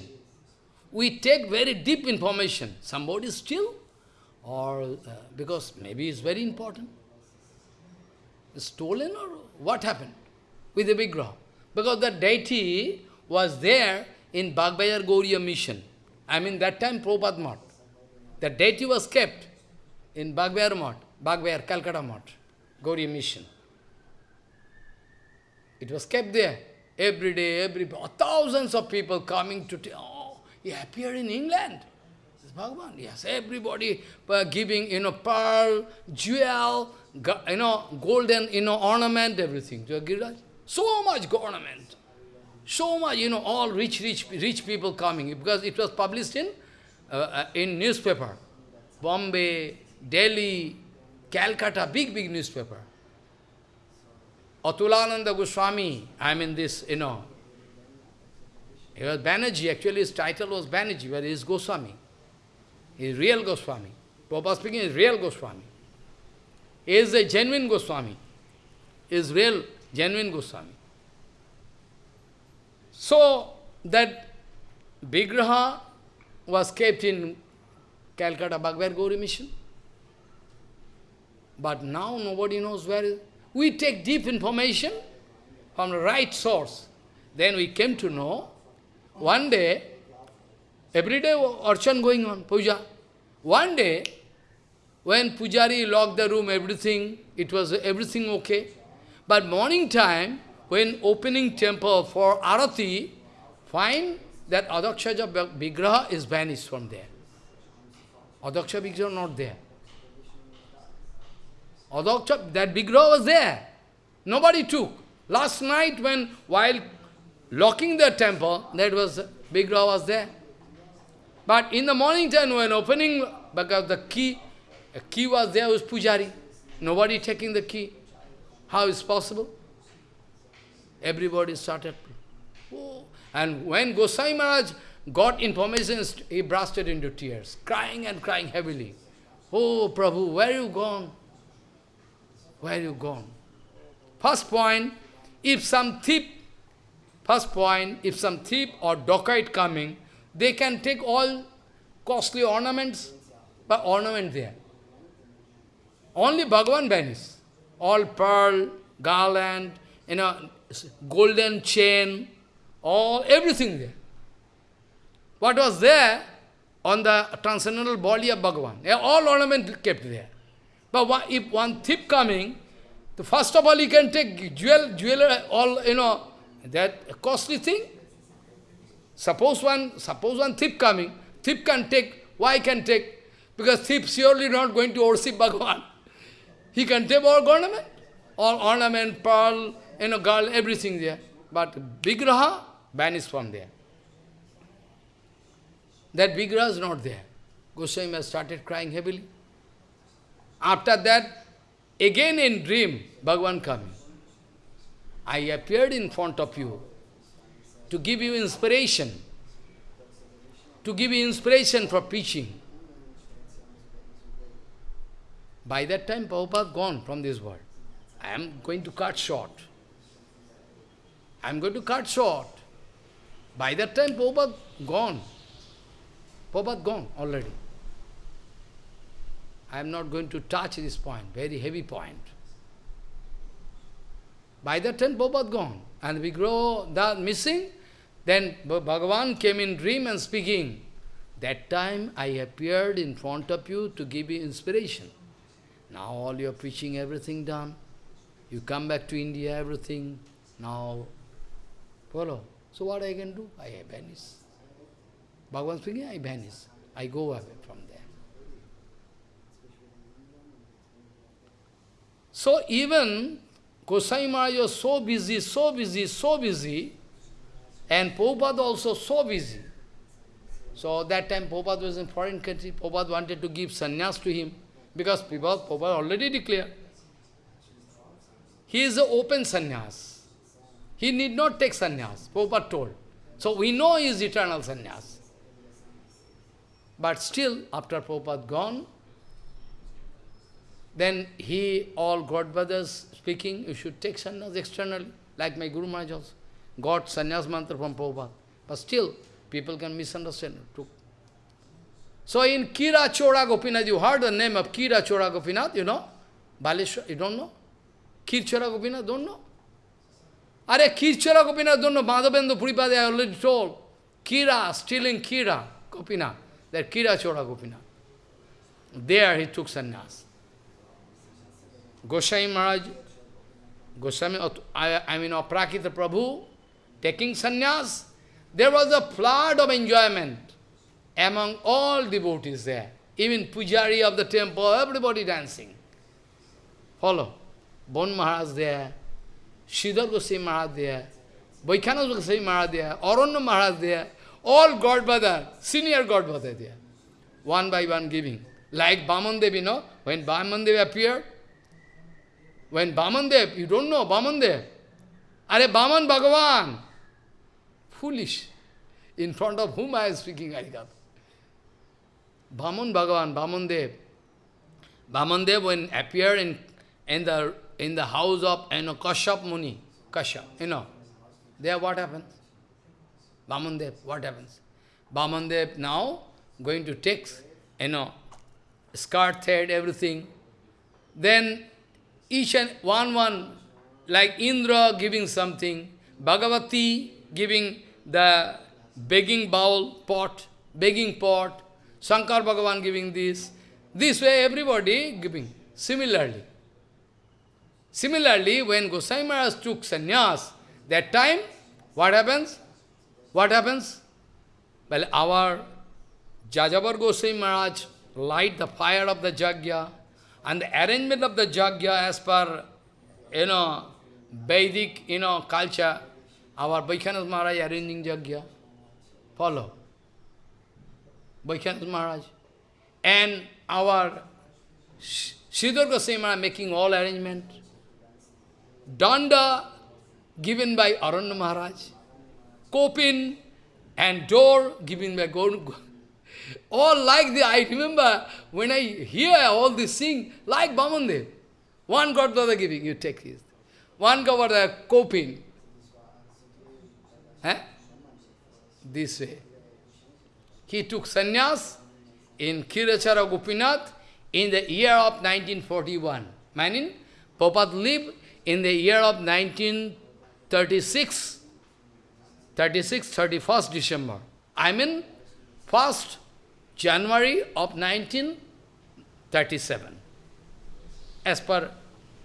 We take very deep information. Somebody still, or uh, because maybe it's very important. Stolen or what happened? with the Vigraha. Because the deity was there in Bagbazar Gaudiya mission. I mean, that time Prabhupada Mat. The deity was kept in Bagbazar Mat. Bagbazar, Calcutta Mott, Gaudiya Mission. It was kept there. Every day, every thousands of people coming to oh, he appeared in England. This Bhagavan, yes, everybody uh, giving, you know, pearl, jewel, you know, golden, you know, ornament, everything to Giriraj. So much ornament. So much, you know, all rich, rich, rich people coming, because it was published in, uh, uh, in newspaper. Bombay, Delhi, Calcutta, big, big newspaper. Atulananda Goswami, I mean this, you know, he was Banerjee, actually his title was Banerjee, but he is Goswami. He is real Goswami. Prabhupada speaking he is real Goswami. He is a genuine Goswami. He is real, genuine Goswami. So, that Vigraha was kept in Calcutta Bhagavad Gauri mission. But now nobody knows where. We take deep information from the right source. Then we came to know, one day, every day archan going on, puja. One day, when pujari locked the room, everything, it was everything okay. But morning time, when opening temple for arati, find that Adhokshaja Vigraha is vanished from there. Adaksha Vigraha not there. Adaksha, that Vigraha was there. Nobody took. Last night when, while locking the temple, that was, Vigraha was there. But in the morning time when opening, because the key, a key was there, was Pujari. Nobody taking the key. How is possible? Everybody started. Oh. And when Gosai Maharaj got information, he bursted into tears, crying and crying heavily. Oh, Prabhu, where you gone? Where you gone? First point, if some thief, first point, if some thief or dacoit coming, they can take all costly ornaments, but ornament there. Only Bhagavan vanish. All pearl, garland, you know, golden chain, all, everything there. What was there on the transcendental body of Bhagavan? All ornament kept there. But if one thief coming, the first of all he can take jewel, jeweler, all, you know, that costly thing. Suppose one, suppose one thief coming, thief can take, why can take? Because thief surely not going to worship Bhagavan. He can take all ornament, all ornament, pearl, you know, girl, everything there. But Vigraha vanished from there. That Vigraha is not there. Goswami has started crying heavily. After that, again in dream, Bhagavan coming. I appeared in front of you to give you inspiration, to give you inspiration for preaching. By that time, Prabhupada gone from this world. I am going to cut short. I am going to cut short. By that time, Prabhupada gone. Prabhupada gone already. I am not going to touch this point, very heavy point. By that time, Prabhupada gone. And we grow that missing. Then Bhagavan came in dream and speaking. That time I appeared in front of you to give you inspiration. Now all your preaching, everything done. You come back to India, everything. Now, follow. So what I can do? I vanish. Bhagavan speaking, I vanish. I go away from there. So even Gosai Maharaj was so busy, so busy, so busy, and Prabhupada also so busy. So that time Prabhupada was in foreign country, Prabhupada wanted to give sannyas to him, because Prabhupada, already declared. He is an open sannyas. He need not take sannyas, Prabhupada told. So we know he is eternal sannyas. But still, after Prabhupada gone, then he, all God brothers speaking, you should take sannyas externally, like my Guru Maharaj also. Got sannyas mantra from Prabhupada. But still, people can misunderstand. So in Kira Chora Gopinath, you heard the name of Kira Chora Gopinath, you know? Baleshwar, you don't know? Kira Chora Gopinath, don't know? Are Kira Chora Gopinath, don't know? Madhavendra Puripade, I already told. Kira, stealing Kira Gopinath, that Kira Chora Gopinath. There he took sannyas. Goswami Maharaj, Goswami, I, I mean Aprakita Prabhu, taking sannyas, there was a flood of enjoyment among all devotees there. Even pujari of the temple, everybody dancing. Follow. Bon Maharaj there, Sridhar Goswami Maharaj there, Vaikhanasa Goswami Maharaj there, Aranya Maharaj there, all Godfather, senior Godfather there. One by one giving. Like Bamandev, you know, when Bamandev appeared, when Bamandev, you don't know Bamandev, Are Baman Bhagavan, foolish. In front of whom I am speaking Harikatha. Baman Bhagavan, Bamandev. Bamandev when appeared in, in the in the house of you know, Kashyap Muni, Kashyap, you know, there what happens? Bamandev, what happens? Bamandev now going to take, you know, skirt, thread, everything. Then each and one one, like Indra giving something, Bhagavati giving the begging bowl, pot, begging pot, Shankar Bhagavan giving this. This way everybody giving. Similarly. Similarly, when Gosai Maharaj took sannyas, that time, what happens? What happens? Well, our Jajavar Gosai Maharaj light the fire of the Jagya, and the arrangement of the Jagya as per, you know, Vedic, you know, culture, our Vaishnav Maharaj arranging Jagya. Follow. Vaishnav Maharaj. And our Sridhar Goswami Maharaj making all arrangement. Danda given by Aranya Maharaj. Kopin and door given by Gaur. All like the, I remember when I hear all this thing, like Bamandev. One God Godfather giving, you take this. One Godfather, Kopin. Eh? This way. He took sannyas in Kirachara Gopinath in the year of 1941. Meaning, Prabhupada lived in the year of 1936, 36, 31st December. I mean, 1st January of 1937, as per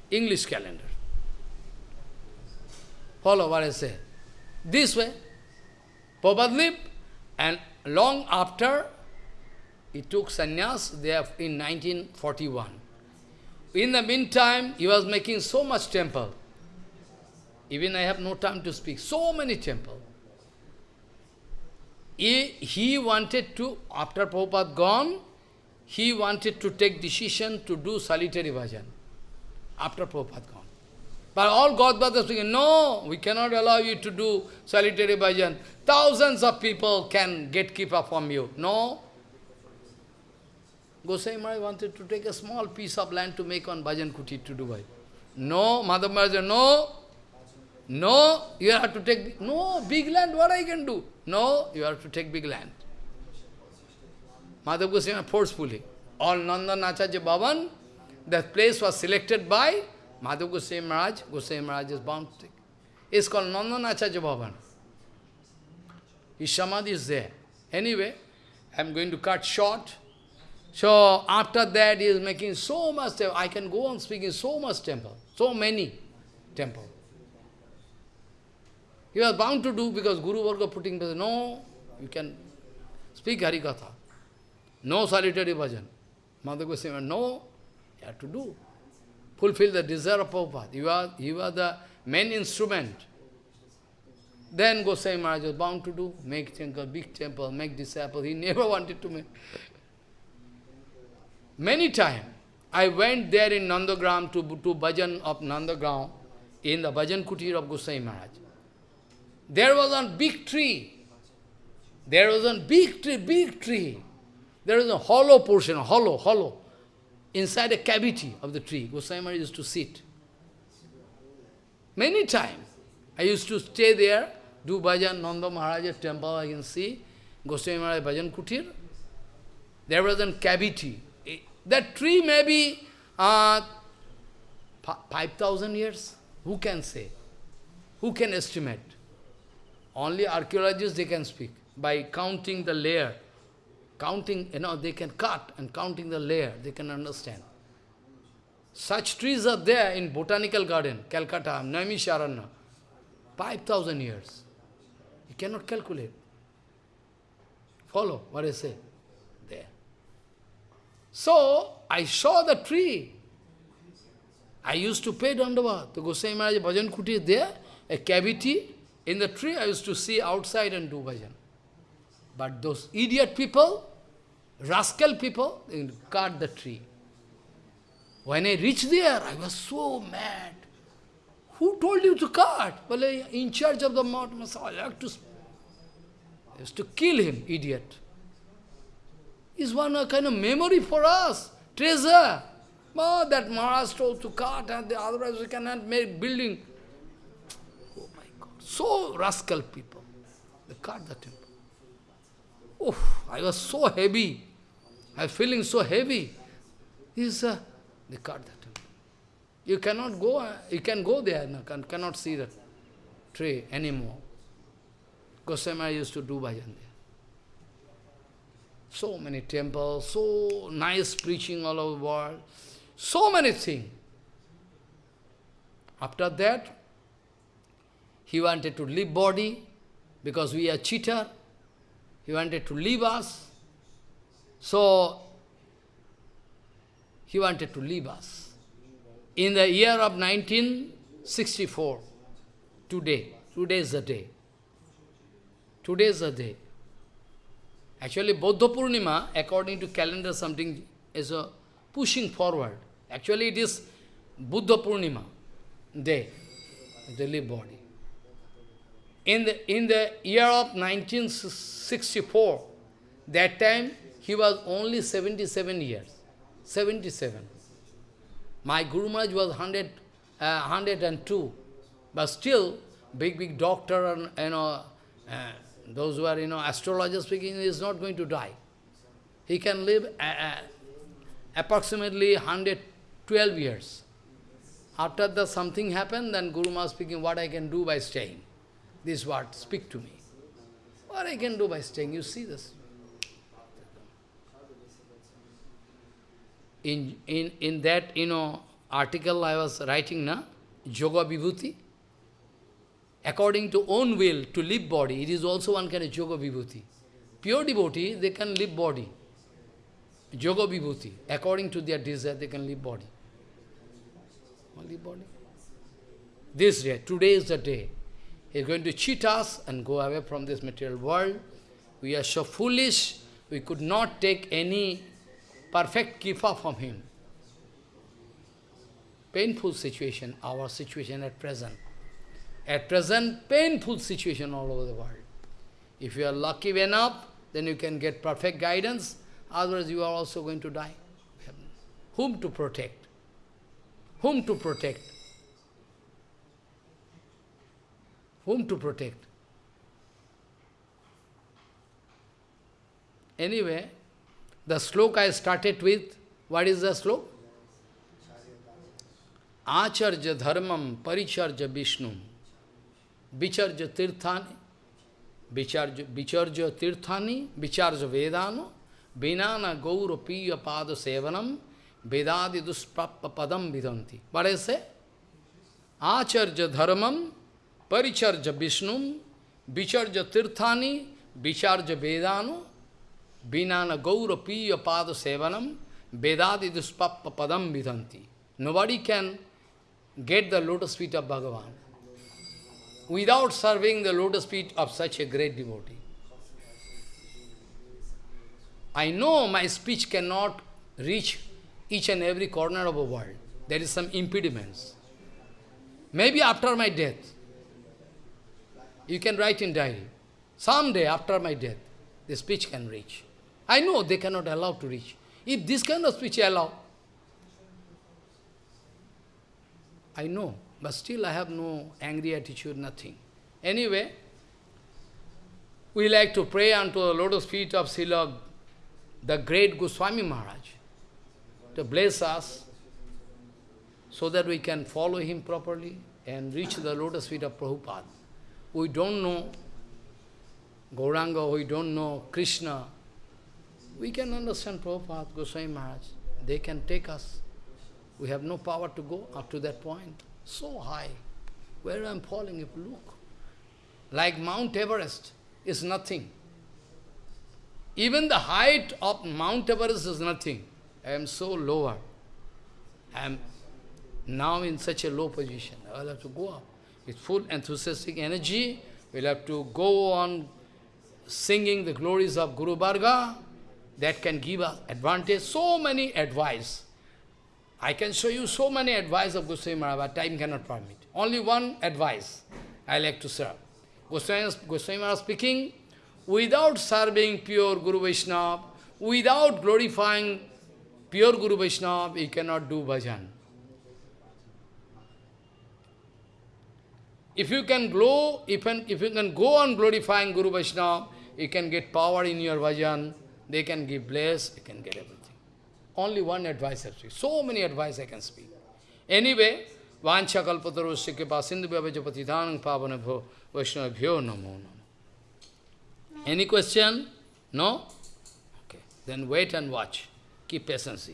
English calendar. Follow what I say. This way, lived, and long after, he took sannyas there in 1941. In the meantime, he was making so much temple. Even I have no time to speak. So many temple. He, wanted to, after Prabhupada gone, he wanted to take decision to do solitary bhajan. After Prabhupada gone. But all God brothers speaking, no, we cannot allow you to do solitary bhajan. Thousands of people can get keeper from you. No. Gosai Maharaj wanted to take a small piece of land to make one bhajan kuti to Dubai. No, Madhav Maharaj, no. No, you have to take, no, big land, what I can do? No, you have to take big land. Madhav Goswami forcefully. All Nandan Acharya Bhavan, that place was selected by Madhav Goswami Maharaj, Goswami Maharaj is bound to take. It's called Nandanacharya Bhavan. His samadhi is there. Anyway, I'm going to cut short. So after that he is making so much, temple. I can go on speaking so much temple, so many temple. He was bound to do because Guru Varga putting, no, you can speak Harikatha. No solitary bhajan. Madhav Goswami, no, you have to do fulfill the desire of Prabhupada. You are, you are the main instrument. Then Gosai Maharaj was bound to do, make temple, big temple, make disciples. He never wanted to make. Many times, I went there in Nandagram to, to bhajan of Nandagram, in the bhajan kutir of Gosai Maharaj. There was a big tree. There was a big tree, big tree. There was a hollow portion, hollow, hollow inside a cavity of the tree. Goswami used to sit. Many times. I used to stay there, do bhajan, Nanda Maharaj's temple, I can see. Goswami Maharaj bhajan kutir. There was a cavity. That tree may be uh, 5,000 years. Who can say? Who can estimate? Only archaeologists, they can speak. By counting the layer, counting, you know, they can cut and counting the layer, they can understand. Such trees are there in Botanical Garden, Calcutta, Naimisharanya. 5,000 years. You cannot calculate. Follow what I say? There. So, I saw the tree. I used to pay Dandavad. The Goswami Maharaj Bhajan Kuti there, a cavity in the tree. I used to see outside and do bhajan. But those idiot people, rascal people, they cut the tree. When I reached there, I was so mad. Who told you to cut? Well, in charge of the mountain, I like to, I used to kill him, idiot. Is one a kind of memory for us, treasure. Oh, that Maharaj told to cut, and otherwise we cannot make building. So rascal people. They cut the temple. Oh, I was so heavy. I was feeling so heavy. Is uh, they cut the temple. You cannot go, uh, you can go there, no, can, cannot see the tree anymore. Goswami used to do bhajan there. So many temples, so nice preaching all over the world, so many things. After that, he wanted to leave body, because we are cheater. He wanted to leave us. So, he wanted to leave us. In the year of 1964, today, today is the day. Today is the day. Actually, Buddha Purnima, according to calendar, something is a pushing forward. Actually, it is Buddha Purnima day, the live body. In the, in the year of 1964, that time he was only 77 years. 77. My Guru Maharaj was 100, uh, 102, but still, big, big doctor and, you know, uh, those who are, you know, astrologers speaking, is not going to die. He can live uh, uh, approximately 112 years. After the something happened, then Guru Maharaj speaking, what I can do by staying. This word, speak to me. What I can do by staying, you see this. In, in, in that, you know, article I was writing, na, Yoga Vibhuti, according to own will, to live body, it is also one kind of Yoga Vibhuti. Pure devotee, they can live body. Yoga Vibhuti, according to their desire, they can live body. Only body. This day, today is the day. He is going to cheat us and go away from this material world. We are so foolish, we could not take any perfect kifa from him. Painful situation, our situation at present. At present, painful situation all over the world. If you are lucky enough, then you can get perfect guidance, otherwise you are also going to die. Whom to protect? Whom to protect? Whom to protect? Anyway, the sloka I started with, what is the sloka? Acharya dharmam paricharja vishnu vicharja tirthani vicharja, vicharja tirthani vicharja vedano vinana gaura piya pada sevanam vedadi dusprappa padam vidanti. What I say? Acharya dharmam paricharja vishnu vicharja tirthani vicharja vedano Vinana gaura piya pada sevanam vedadi duspappa padam vidanti. Nobody can get the lotus feet of Bhagavan without serving the lotus feet of such a great devotee. I know my speech cannot reach each and every corner of the world. There is some impediments. Maybe after my death, you can write in diary, someday after my death, the speech can reach. I know they cannot allow to reach. If this kind of speech allow, I know, but still I have no angry attitude, nothing. Anyway, we like to pray unto the lotus feet of Srila, the great Goswami Maharaj, to bless us, so that we can follow him properly and reach the lotus feet of Prabhupada. We don't know Gauranga, we don't know Krishna, we can understand Prabhupada, Goswami Maharaj. They can take us. We have no power to go up to that point. So high. Where I am falling, if you look. Like Mount Everest is nothing. Even the height of Mount Everest is nothing. I am so lower. I am now in such a low position. I will have to go up. With full enthusiastic energy, we'll have to go on singing the glories of Guru Varga. That can give us advantage. So many advice. I can show you so many advice of Goswami Maharaj, but time cannot permit. Only one advice I like to serve. Goswami, Goswami Maharaj speaking, without serving pure Guru Vaishnava, without glorifying pure Guru Vaishnava, you cannot do bhajan. If you can glow, if, an, if you can go on glorifying Guru Vaishnava, you can get power in your bhajan, they can give bless, you can get everything. Only one advice I speak. So many advice I can speak. Anyway, Vancha kalpatarosya kripa sindhu vyavajapatidhanam pavanabho vaishnavabhyo namo namo. Any question? No? Okay. Then wait and watch. Keep patience.